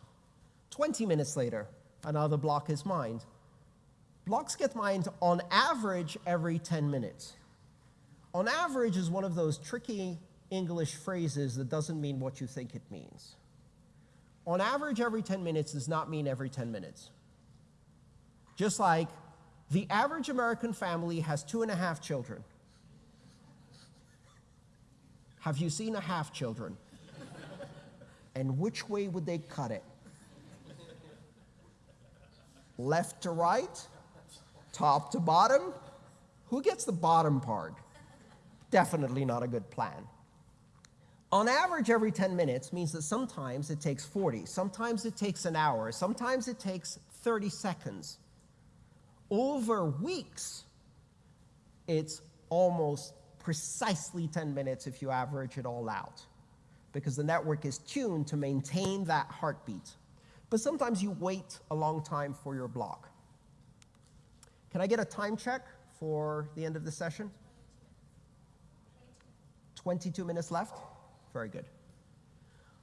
20 minutes later, another block is mined. Blocks get mined on average every 10 minutes. On average is one of those tricky English phrases that doesn't mean what you think it means. On average, every 10 minutes does not mean every 10 minutes. Just like the average American family has two and a half children. Have you seen a half children? and which way would they cut it? Left to right? Top to bottom? Who gets the bottom part? Definitely not a good plan. On average, every 10 minutes means that sometimes it takes 40, sometimes it takes an hour, sometimes it takes 30 seconds. Over weeks, it's almost precisely 10 minutes if you average it all out, because the network is tuned to maintain that heartbeat. But sometimes you wait a long time for your block. Can I get a time check for the end of the session? 22 minutes left? Very good.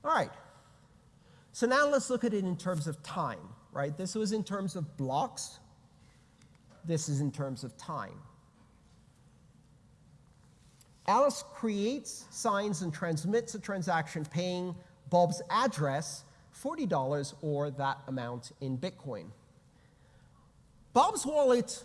All right. So now let's look at it in terms of time, right? This was in terms of blocks. This is in terms of time. Alice creates, signs, and transmits a transaction paying Bob's address $40 or that amount in Bitcoin. Bob's wallet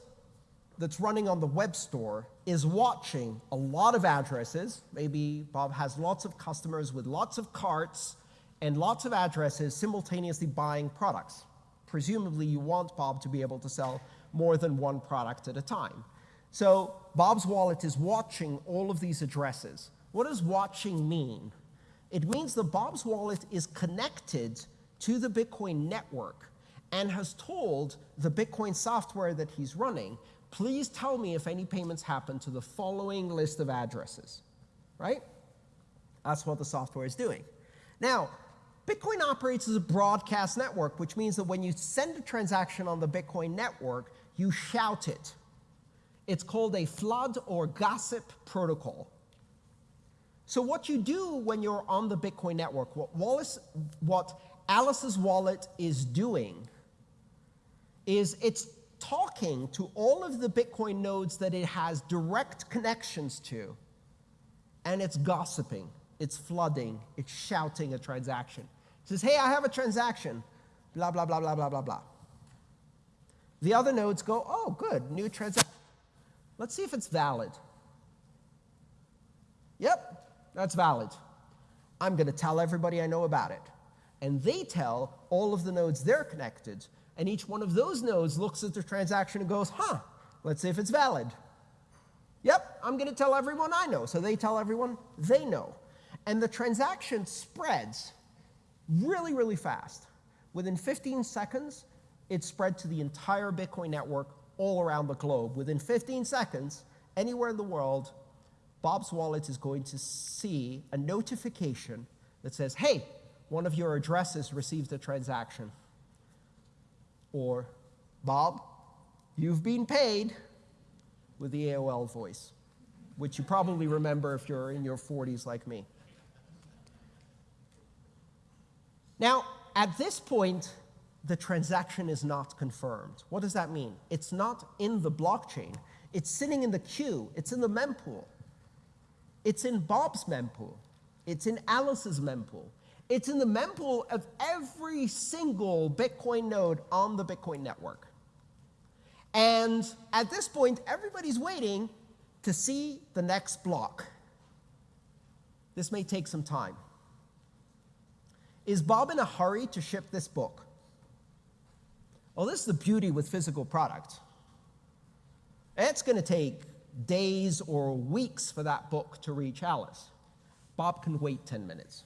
that's running on the web store is watching a lot of addresses. Maybe Bob has lots of customers with lots of carts and lots of addresses simultaneously buying products. Presumably, you want Bob to be able to sell more than one product at a time. So Bob's wallet is watching all of these addresses. What does watching mean? It means that Bob's wallet is connected to the Bitcoin network and has told the Bitcoin software that he's running, please tell me if any payments happen to the following list of addresses, right? That's what the software is doing. Now, Bitcoin operates as a broadcast network, which means that when you send a transaction on the Bitcoin network, you shout it. It's called a flood or gossip protocol. So what you do when you're on the Bitcoin network, what, Wallace, what Alice's wallet is doing is it's talking to all of the Bitcoin nodes that it has direct connections to, and it's gossiping, it's flooding, it's shouting a transaction. It says, hey, I have a transaction, blah, blah, blah, blah, blah, blah, blah. The other nodes go, oh, good, new transaction. Let's see if it's valid. Yep, that's valid. I'm going to tell everybody I know about it. And they tell all of the nodes they're connected and each one of those nodes looks at the transaction and goes, huh, let's see if it's valid. Yep, I'm going to tell everyone I know. So they tell everyone they know. And the transaction spreads really, really fast. Within 15 seconds, it spread to the entire Bitcoin network all around the globe. Within 15 seconds, anywhere in the world, Bob's wallet is going to see a notification that says, hey, one of your addresses received a transaction or Bob, you've been paid with the AOL voice, which you probably remember if you're in your 40s like me. Now, at this point, the transaction is not confirmed. What does that mean? It's not in the blockchain. It's sitting in the queue. It's in the mempool. It's in Bob's mempool. It's in Alice's mempool. It's in the mempool of every single Bitcoin node on the Bitcoin network. And at this point, everybody's waiting to see the next block. This may take some time. Is Bob in a hurry to ship this book? Well, this is the beauty with physical product. It's going to take days or weeks for that book to reach Alice. Bob can wait 10 minutes.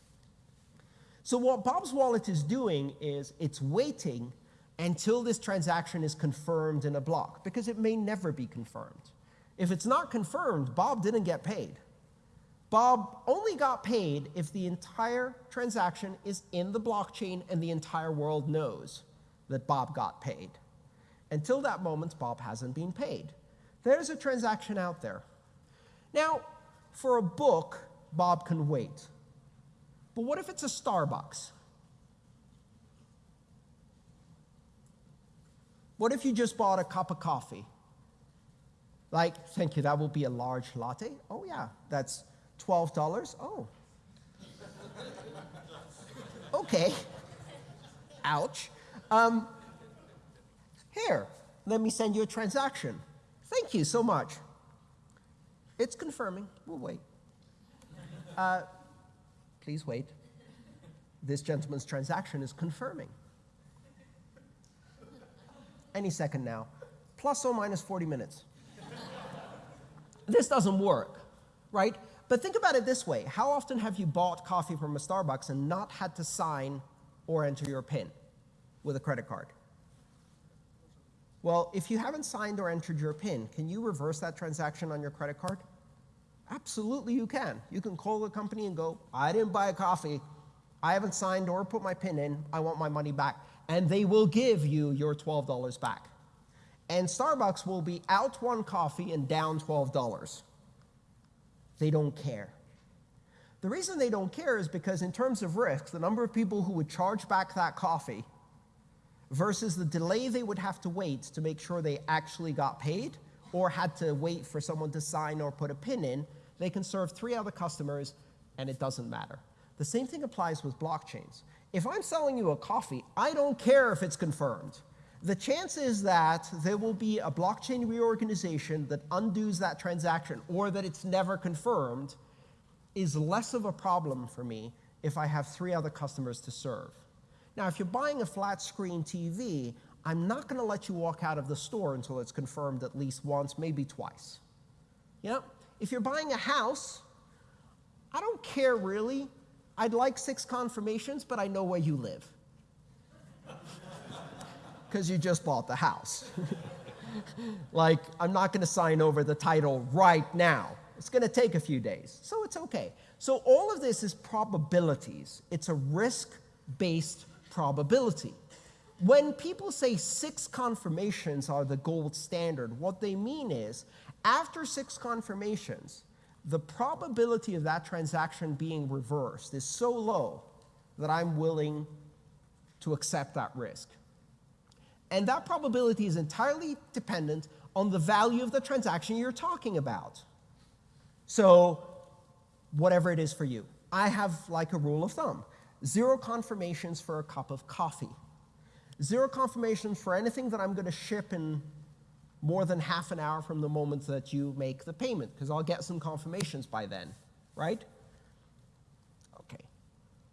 So what Bob's wallet is doing is it's waiting until this transaction is confirmed in a block, because it may never be confirmed. If it's not confirmed, Bob didn't get paid. Bob only got paid if the entire transaction is in the blockchain and the entire world knows that Bob got paid. Until that moment, Bob hasn't been paid. There's a transaction out there. Now, for a book, Bob can wait. But what if it's a Starbucks? What if you just bought a cup of coffee? Like, thank you, that will be a large latte. Oh, yeah, that's $12. Oh. okay. Ouch. Um, here, let me send you a transaction. Thank you so much. It's confirming. We'll wait. Uh, Please wait. This gentleman's transaction is confirming. Any second now, plus or minus 40 minutes. this doesn't work, right? But think about it this way. How often have you bought coffee from a Starbucks and not had to sign or enter your PIN with a credit card? Well, if you haven't signed or entered your PIN, can you reverse that transaction on your credit card? Absolutely, you can. You can call the company and go, I didn't buy a coffee. I haven't signed or put my PIN in. I want my money back. And they will give you your $12 back. And Starbucks will be out one coffee and down $12. They don't care. The reason they don't care is because, in terms of risk, the number of people who would charge back that coffee versus the delay they would have to wait to make sure they actually got paid or had to wait for someone to sign or put a PIN in They can serve three other customers, and it doesn't matter. The same thing applies with blockchains. If I'm selling you a coffee, I don't care if it's confirmed. The chance is that there will be a blockchain reorganization that undoes that transaction or that it's never confirmed is less of a problem for me if I have three other customers to serve. Now, if you're buying a flat screen TV, I'm not going to let you walk out of the store until it's confirmed at least once, maybe twice. Yeah? If you're buying a house, I don't care really. I'd like six confirmations, but I know where you live. Because you just bought the house. like, I'm not going to sign over the title right now. It's going to take a few days, so it's okay. So, all of this is probabilities, it's a risk based probability. When people say six confirmations are the gold standard, what they mean is after six confirmations, the probability of that transaction being reversed is so low that I'm willing to accept that risk. And that probability is entirely dependent on the value of the transaction you're talking about. So, whatever it is for you. I have like a rule of thumb zero confirmations for a cup of coffee, zero confirmations for anything that I'm going to ship in more than half an hour from the moment that you make the payment, because I'll get some confirmations by then, right? Okay.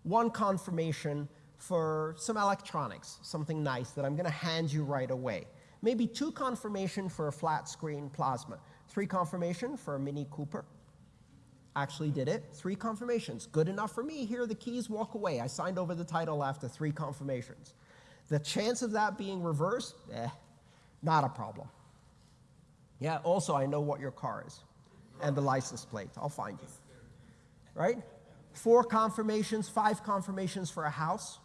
One confirmation for some electronics, something nice that I'm going to hand you right away. Maybe two confirmation for a flat screen plasma. Three confirmation for a Mini Cooper. Actually did it. Three confirmations. Good enough for me. Here are the keys, walk away. I signed over the title after three confirmations. The chance of that being reversed, eh, not a problem. Yeah, also, I know what your car is and the license plate. I'll find you. Right? Four confirmations, five confirmations for a house.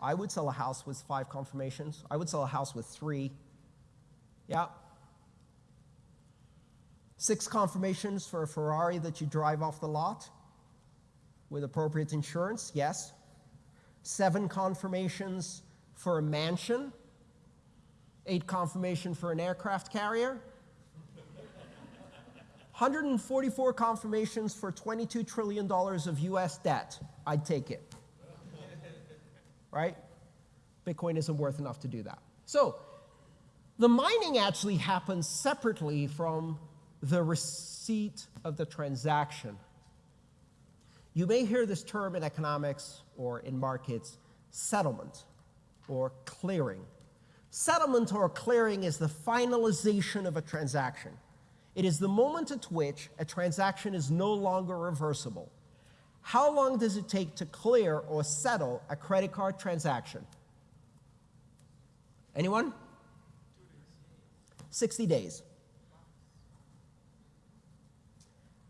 I would sell a house with five confirmations. I would sell a house with three. Yeah. Six confirmations for a Ferrari that you drive off the lot with appropriate insurance, yes. Seven confirmations for a mansion eight confirmation for an aircraft carrier, 144 confirmations for $22 trillion of US debt. I'd take it. Right? Bitcoin isn't worth enough to do that. So, the mining actually happens separately from the receipt of the transaction. You may hear this term in economics or in markets settlement or clearing. Settlement or clearing is the finalization of a transaction. It is the moment at which a transaction is no longer reversible. How long does it take to clear or settle a credit card transaction? Anyone? 60 days.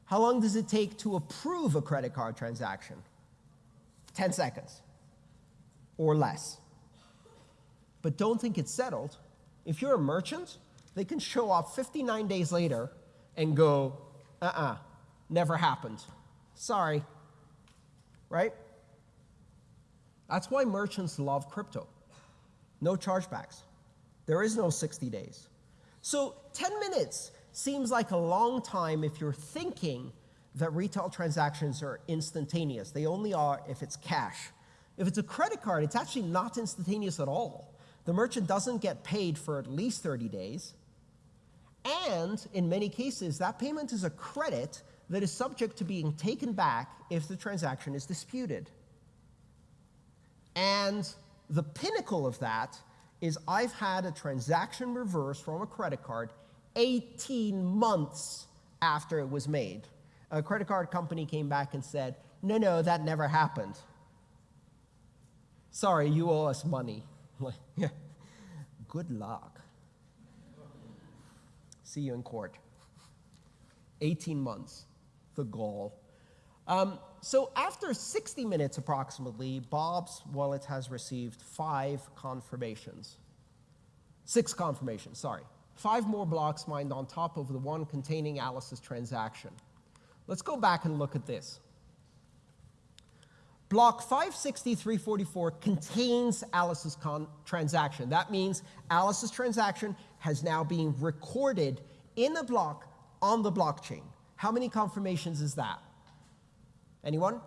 How long does it take to approve a credit card transaction? 10 seconds or less but don't think it's settled. If you're a merchant, they can show up 59 days later and go, uh uh-uh, uh, never happened. Sorry. Right? That's why merchants love crypto. No chargebacks. There is no 60 days. So 10 minutes seems like a long time if you're thinking that retail transactions are instantaneous. They only are if it's cash. If it's a credit card, it's actually not instantaneous at all the merchant doesn't get paid for at least 30 days. And in many cases, that payment is a credit that is subject to being taken back if the transaction is disputed. And the pinnacle of that is I've had a transaction reversed from a credit card 18 months after it was made. A credit card company came back and said, No, no, that never happened. Sorry, you owe us money. yeah. Good luck. See you in court. 18 months, the goal. Um, so after 60 minutes approximately, Bob's wallet has received five confirmations. Six confirmations, sorry. Five more blocks mined on top of the one containing Alice's transaction. Let's go back and look at this. Block 56344 contains Alice's transaction. That means Alice's transaction has now been recorded in a block on the blockchain. How many confirmations is that? Anyone?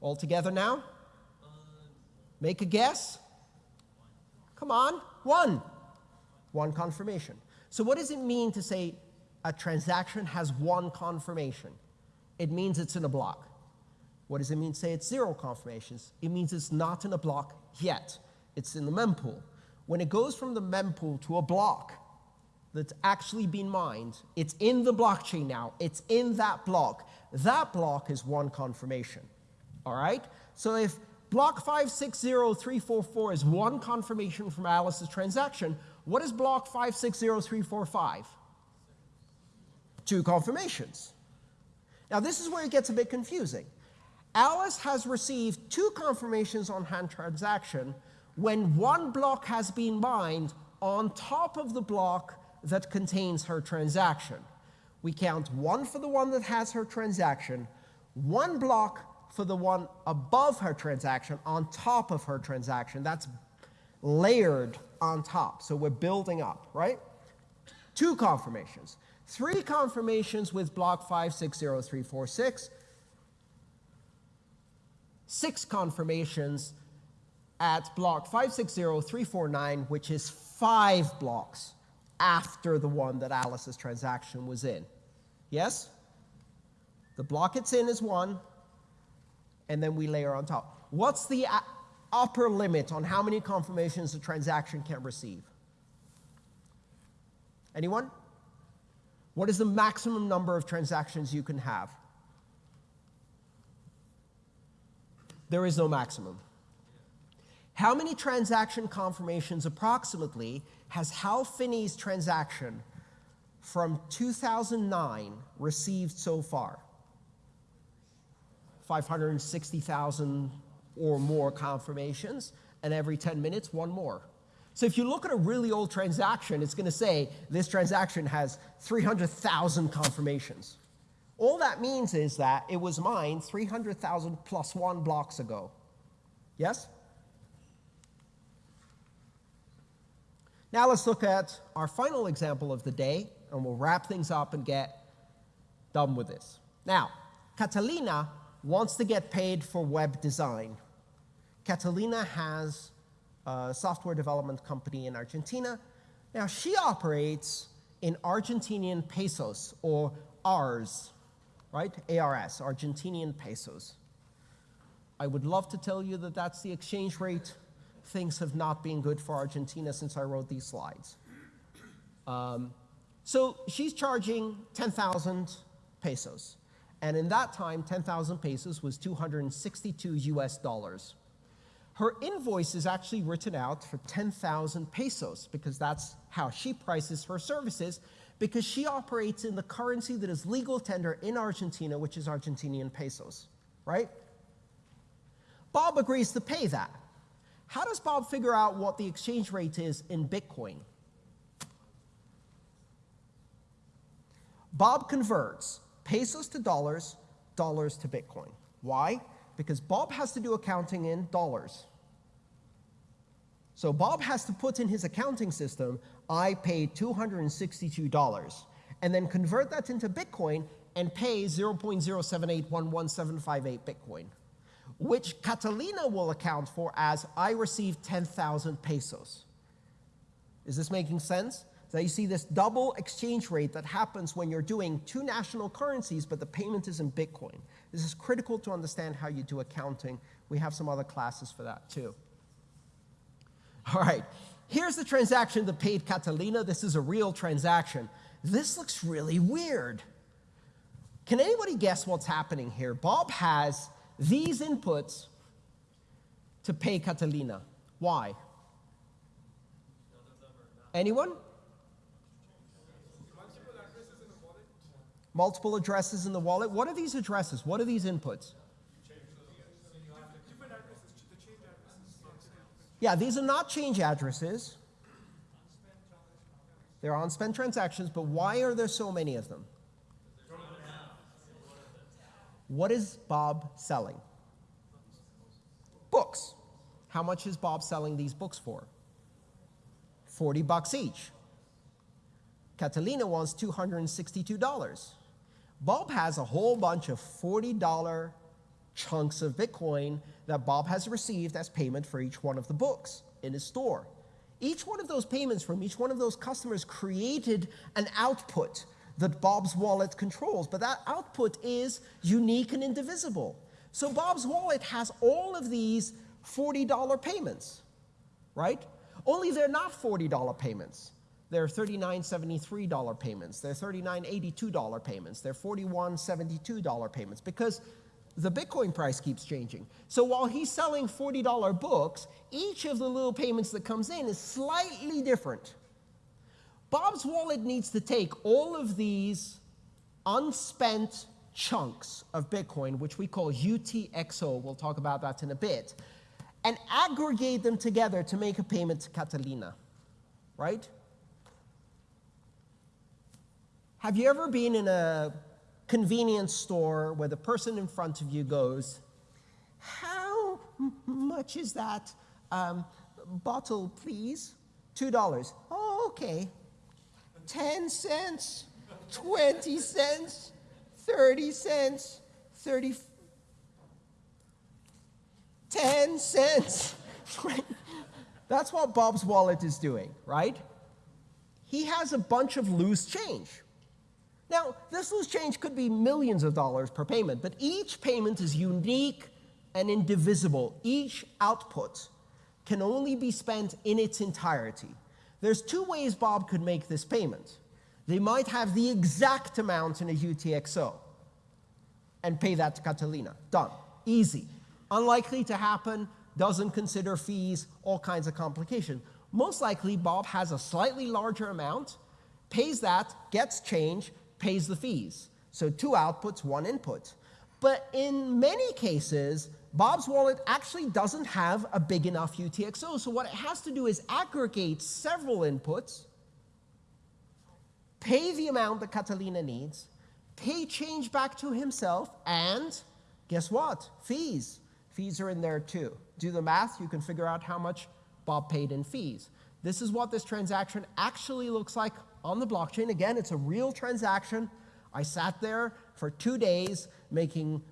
All together now? Make a guess? Come on, one. One confirmation. So, what does it mean to say a transaction has one confirmation? It means it's in a block. What does it mean to say it's zero confirmations? It means it's not in a block yet. It's in the mempool. When it goes from the mempool to a block that's actually been mined, it's in the blockchain now. It's in that block. That block is one confirmation. All right? So if block 560344 is one confirmation from Alice's transaction, what is block 560345? Two confirmations. Now, this is where it gets a bit confusing. Alice has received two confirmations on hand transaction when one block has been mined on top of the block that contains her transaction. We count one for the one that has her transaction, one block for the one above her transaction on top of her transaction. That's layered on top. So we're building up, right? Two confirmations. Three confirmations with block 560346 six confirmations at block 560349, which is five blocks after the one that Alice's transaction was in. Yes? The block it's in is one, and then we layer on top. What's the upper limit on how many confirmations a transaction can receive? Anyone? What is the maximum number of transactions you can have? There is no maximum. How many transaction confirmations approximately has Hal Finney's transaction from 2009 received so far? 560,000 or more confirmations, and every 10 minutes, one more. So if you look at a really old transaction, it's going to say this transaction has 300,000 confirmations. All that means is that it was mined 300,000 plus one blocks ago. Yes? Now let's look at our final example of the day, and we'll wrap things up and get done with this. Now, Catalina wants to get paid for web design. Catalina has a software development company in Argentina. Now, she operates in Argentinian pesos, or ARS, right? ARS, Argentinian pesos. I would love to tell you that that's the exchange rate. Things have not been good for Argentina since I wrote these slides. Um, so she's charging 10,000 pesos. And in that time, 10,000 pesos was 262 US dollars. Her invoice is actually written out for 10,000 pesos because that's how she prices her services because she operates in the currency that is legal tender in Argentina, which is Argentinian pesos, right? Bob agrees to pay that. How does Bob figure out what the exchange rate is in Bitcoin? Bob converts pesos to dollars, dollars to Bitcoin. Why? Because Bob has to do accounting in dollars. So Bob has to put in his accounting system I paid $262 and then convert that into Bitcoin and pay 0.0781178 Bitcoin, which Catalina will account for as I received 10,000 pesos. Is this making sense? So you see this double exchange rate that happens when you're doing two national currencies, but the payment is in Bitcoin. This is critical to understand how you do accounting. We have some other classes for that too. All right, Here's the transaction that paid Catalina. This is a real transaction. This looks really weird. Can anybody guess what's happening here? Bob has these inputs to pay Catalina. Why? Anyone? Multiple addresses in the wallet. What are these addresses? What are these inputs? Yeah, these are not change addresses. They're unspent transactions, but why are there so many of them? What is Bob selling? Books. How much is Bob selling these books for? 40 bucks each. Catalina wants $262. Bob has a whole bunch of $40 chunks of Bitcoin that Bob has received as payment for each one of the books in his store. Each one of those payments from each one of those customers created an output that Bob's wallet controls, but that output is unique and indivisible. So Bob's wallet has all of these $40 payments, right? Only they're not $40 payments. They're $39.73 payments. They're $39.82 payments. They're $41.72 payments because the Bitcoin price keeps changing. So while he's selling $40 books, each of the little payments that comes in is slightly different. Bob's wallet needs to take all of these unspent chunks of Bitcoin, which we call UTXO, we'll talk about that in a bit, and aggregate them together to make a payment to Catalina, right? Have you ever been in a convenience store where the person in front of you goes, How much is that um, bottle, please? $2. Oh, okay. 10 cents, 20 cents, 30 cents, 30, 10 cents. That's what Bob's wallet is doing, right? He has a bunch of loose change. Now, this loose change could be millions of dollars per payment, but each payment is unique and indivisible. Each output can only be spent in its entirety. There's two ways Bob could make this payment. They might have the exact amount in a UTXO and pay that to Catalina. Done. Easy. Unlikely to happen, doesn't consider fees, all kinds of complication. Most likely, Bob has a slightly larger amount, pays that, gets change, pays the fees. So two outputs, one input. But in many cases, Bob's wallet actually doesn't have a big enough UTXO. So what it has to do is aggregate several inputs, pay the amount that Catalina needs, pay change back to himself, and guess what? Fees. Fees are in there too. Do the math, you can figure out how much Bob paid in fees. This is what this transaction actually looks like on the blockchain. Again, it's a real transaction. I sat there for two days making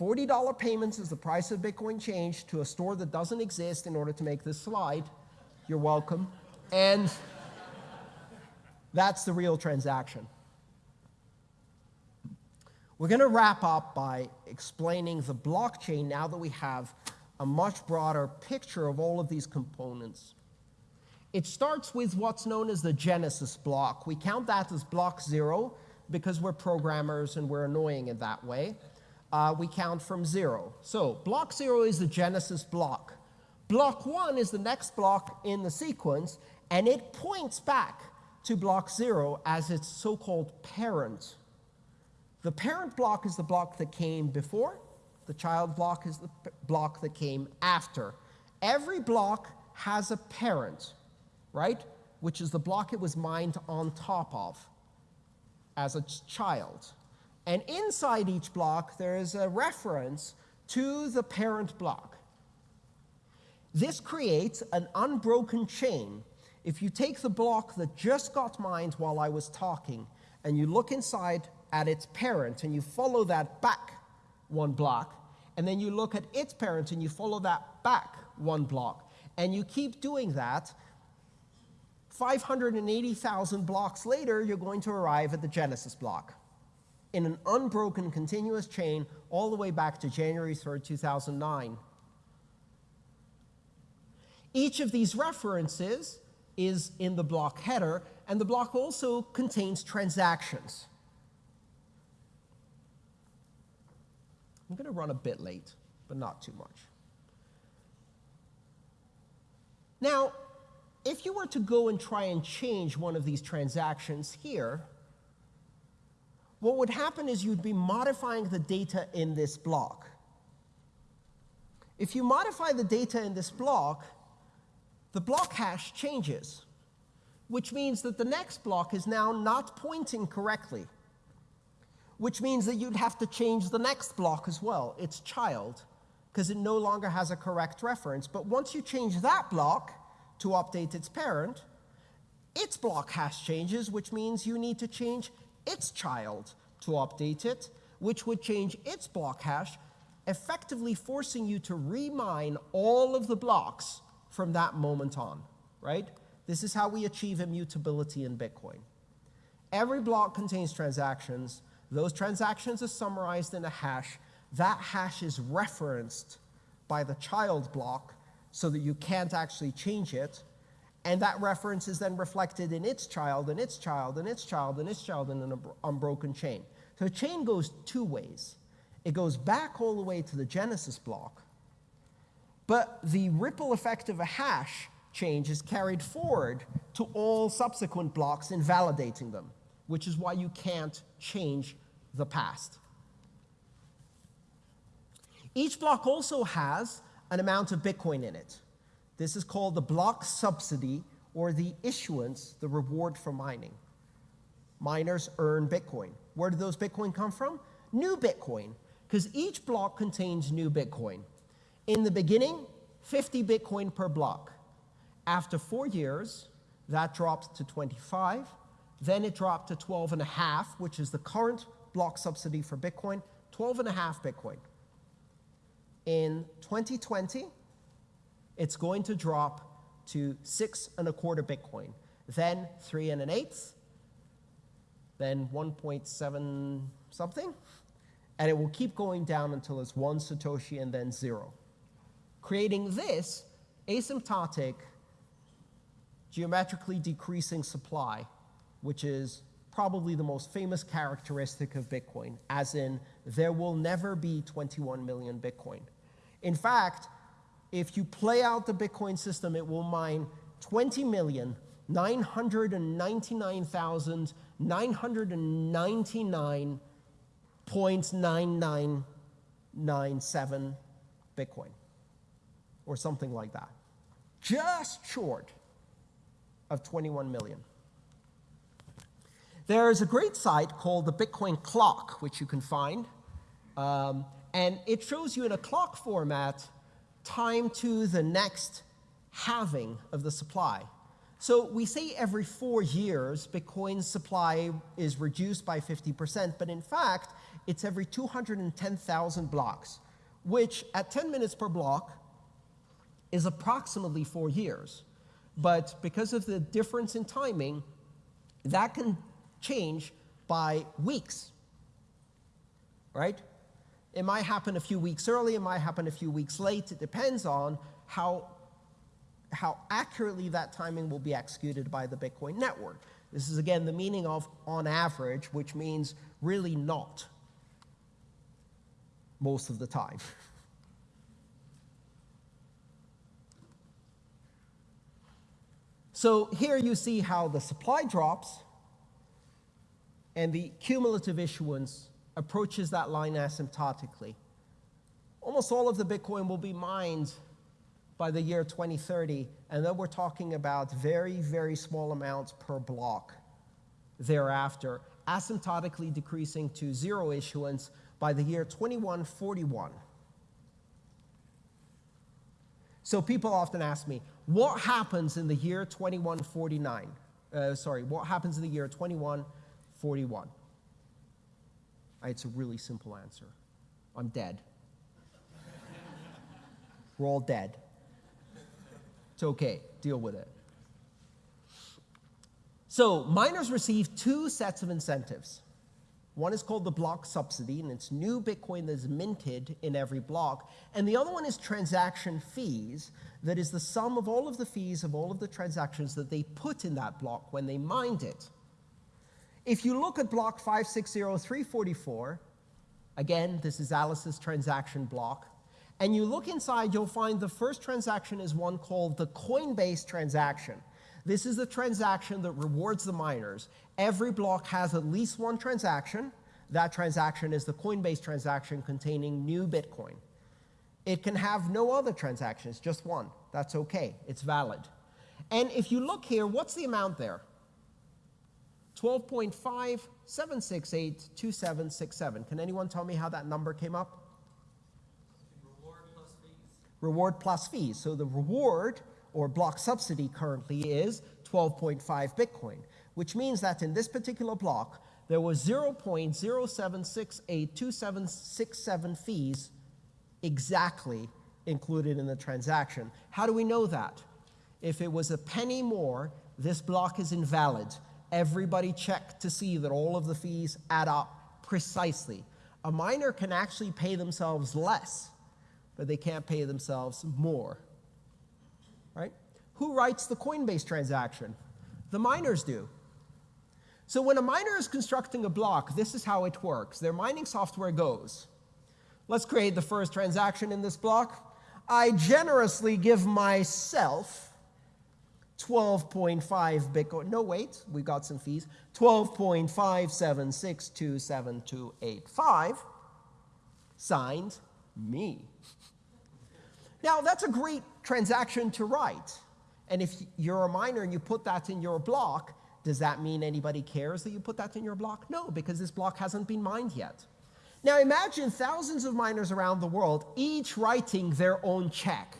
$40 payments as the price of Bitcoin changed to a store that doesn't exist in order to make this slide. You're welcome. And that's the real transaction. We're going to wrap up by explaining the blockchain now that we have a much broader picture of all of these components. It starts with what's known as the genesis block. We count that as block zero because we're programmers and we're annoying in that way. Uh, we count from zero. So block zero is the genesis block. Block one is the next block in the sequence, and it points back to block zero as its so-called parent. The parent block is the block that came before. The child block is the block that came after. Every block has a parent right? Which is the block it was mined on top of as a child. And inside each block, there is a reference to the parent block. This creates an unbroken chain. If you take the block that just got mined while I was talking, and you look inside at its parent, and you follow that back one block, and then you look at its parent, and you follow that back one block, and you keep doing that, 580,000 blocks later, you're going to arrive at the Genesis block in an unbroken continuous chain all the way back to January 3rd, 2009. Each of these references is in the block header, and the block also contains transactions. I'm going to run a bit late, but not too much. Now, if you were to go and try and change one of these transactions here, what would happen is you'd be modifying the data in this block. If you modify the data in this block, the block hash changes, which means that the next block is now not pointing correctly, which means that you'd have to change the next block as well, its child, because it no longer has a correct reference. But once you change that block, to update its parent, its block hash changes, which means you need to change its child to update it, which would change its block hash, effectively forcing you to remine all of the blocks from that moment on, right? This is how we achieve immutability in Bitcoin. Every block contains transactions. Those transactions are summarized in a hash. That hash is referenced by the child block so that you can't actually change it. And that reference is then reflected in its child, and its child, and its child, and its child in an unbroken chain. So a chain goes two ways. It goes back all the way to the Genesis block, but the ripple effect of a hash change is carried forward to all subsequent blocks, invalidating them, which is why you can't change the past. Each block also has an amount of Bitcoin in it. This is called the block subsidy or the issuance, the reward for mining. Miners earn Bitcoin. Where do those Bitcoin come from? New Bitcoin, because each block contains new Bitcoin. In the beginning, 50 Bitcoin per block. After four years, that dropped to 25. Then it dropped to 12 and a half, which is the current block subsidy for Bitcoin, 12 and a half Bitcoin. In 2020, it's going to drop to six and a quarter Bitcoin, then three and an eighth, then 1.7 something, and it will keep going down until it's one Satoshi and then zero. Creating this asymptotic, geometrically decreasing supply, which is probably the most famous characteristic of Bitcoin, as in there will never be 21 million Bitcoin. In fact, if you play out the Bitcoin system, it will mine 20 million 999,999.9997 Bitcoin, or something like that. Just short of 21 million. There is a great site called the Bitcoin Clock, which you can find. Um, and it shows you in a clock format time to the next halving of the supply. So we say every four years, Bitcoin's supply is reduced by 50%, but in fact, it's every 210,000 blocks, which at 10 minutes per block is approximately four years. But because of the difference in timing, that can change by weeks, right? It might happen a few weeks early, it might happen a few weeks late. It depends on how, how accurately that timing will be executed by the Bitcoin network. This is again the meaning of on average, which means really not most of the time. So here you see how the supply drops and the cumulative issuance approaches that line asymptotically. Almost all of the Bitcoin will be mined by the year 2030, and then we're talking about very, very small amounts per block thereafter, asymptotically decreasing to zero issuance by the year 2141. So people often ask me, what happens in the year 2149? Uh, sorry, what happens in the year 2141? It's a really simple answer. I'm dead. We're all dead. It's okay, deal with it. So, miners receive two sets of incentives. One is called the block subsidy, and it's new Bitcoin that's minted in every block. And the other one is transaction fees, that is the sum of all of the fees of all of the transactions that they put in that block when they mined it. If you look at block 560344, again, this is Alice's transaction block, and you look inside, you'll find the first transaction is one called the Coinbase transaction. This is the transaction that rewards the miners. Every block has at least one transaction. That transaction is the Coinbase transaction containing new Bitcoin. It can have no other transactions, just one. That's okay, it's valid. And if you look here, what's the amount there? 12.57682767. Can anyone tell me how that number came up? Reward plus fees. Reward plus fees. So the reward or block subsidy currently is 12.5 Bitcoin, which means that in this particular block, there was 0.07682767 fees exactly included in the transaction. How do we know that? If it was a penny more, this block is invalid. Everybody checked to see that all of the fees add up precisely. A miner can actually pay themselves less, but they can't pay themselves more. Right? Who writes the Coinbase transaction? The miners do. So when a miner is constructing a block, this is how it works. Their mining software goes. Let's create the first transaction in this block. I generously give myself 12.5 Bitcoin. No, wait, we got some fees. 12.576272285. Signed, me. Now, that's a great transaction to write. And if you're a miner and you put that in your block, does that mean anybody cares that you put that in your block? No, because this block hasn't been mined yet. Now imagine thousands of miners around the world, each writing their own check.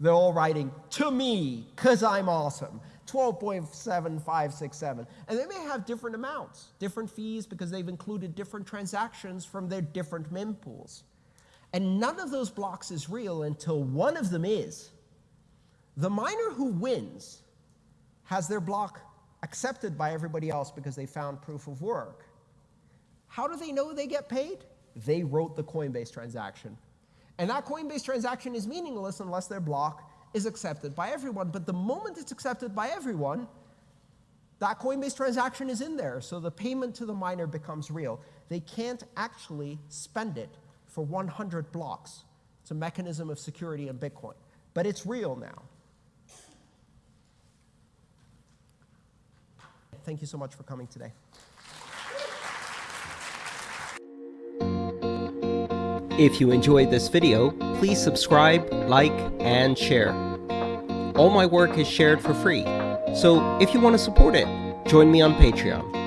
They're all writing, to me, because I'm awesome. 12.7567. And they may have different amounts, different fees, because they've included different transactions from their different mempools. And none of those blocks is real until one of them is. The miner who wins has their block accepted by everybody else because they found proof of work. How do they know they get paid? They wrote the Coinbase transaction. And that Coinbase transaction is meaningless unless their block is accepted by everyone. But the moment it's accepted by everyone, that Coinbase transaction is in there. So the payment to the miner becomes real. They can't actually spend it for 100 blocks. It's a mechanism of security in Bitcoin. But it's real now. Thank you so much for coming today. If you enjoyed this video, please subscribe, like, and share. All my work is shared for free, so if you want to support it, join me on Patreon.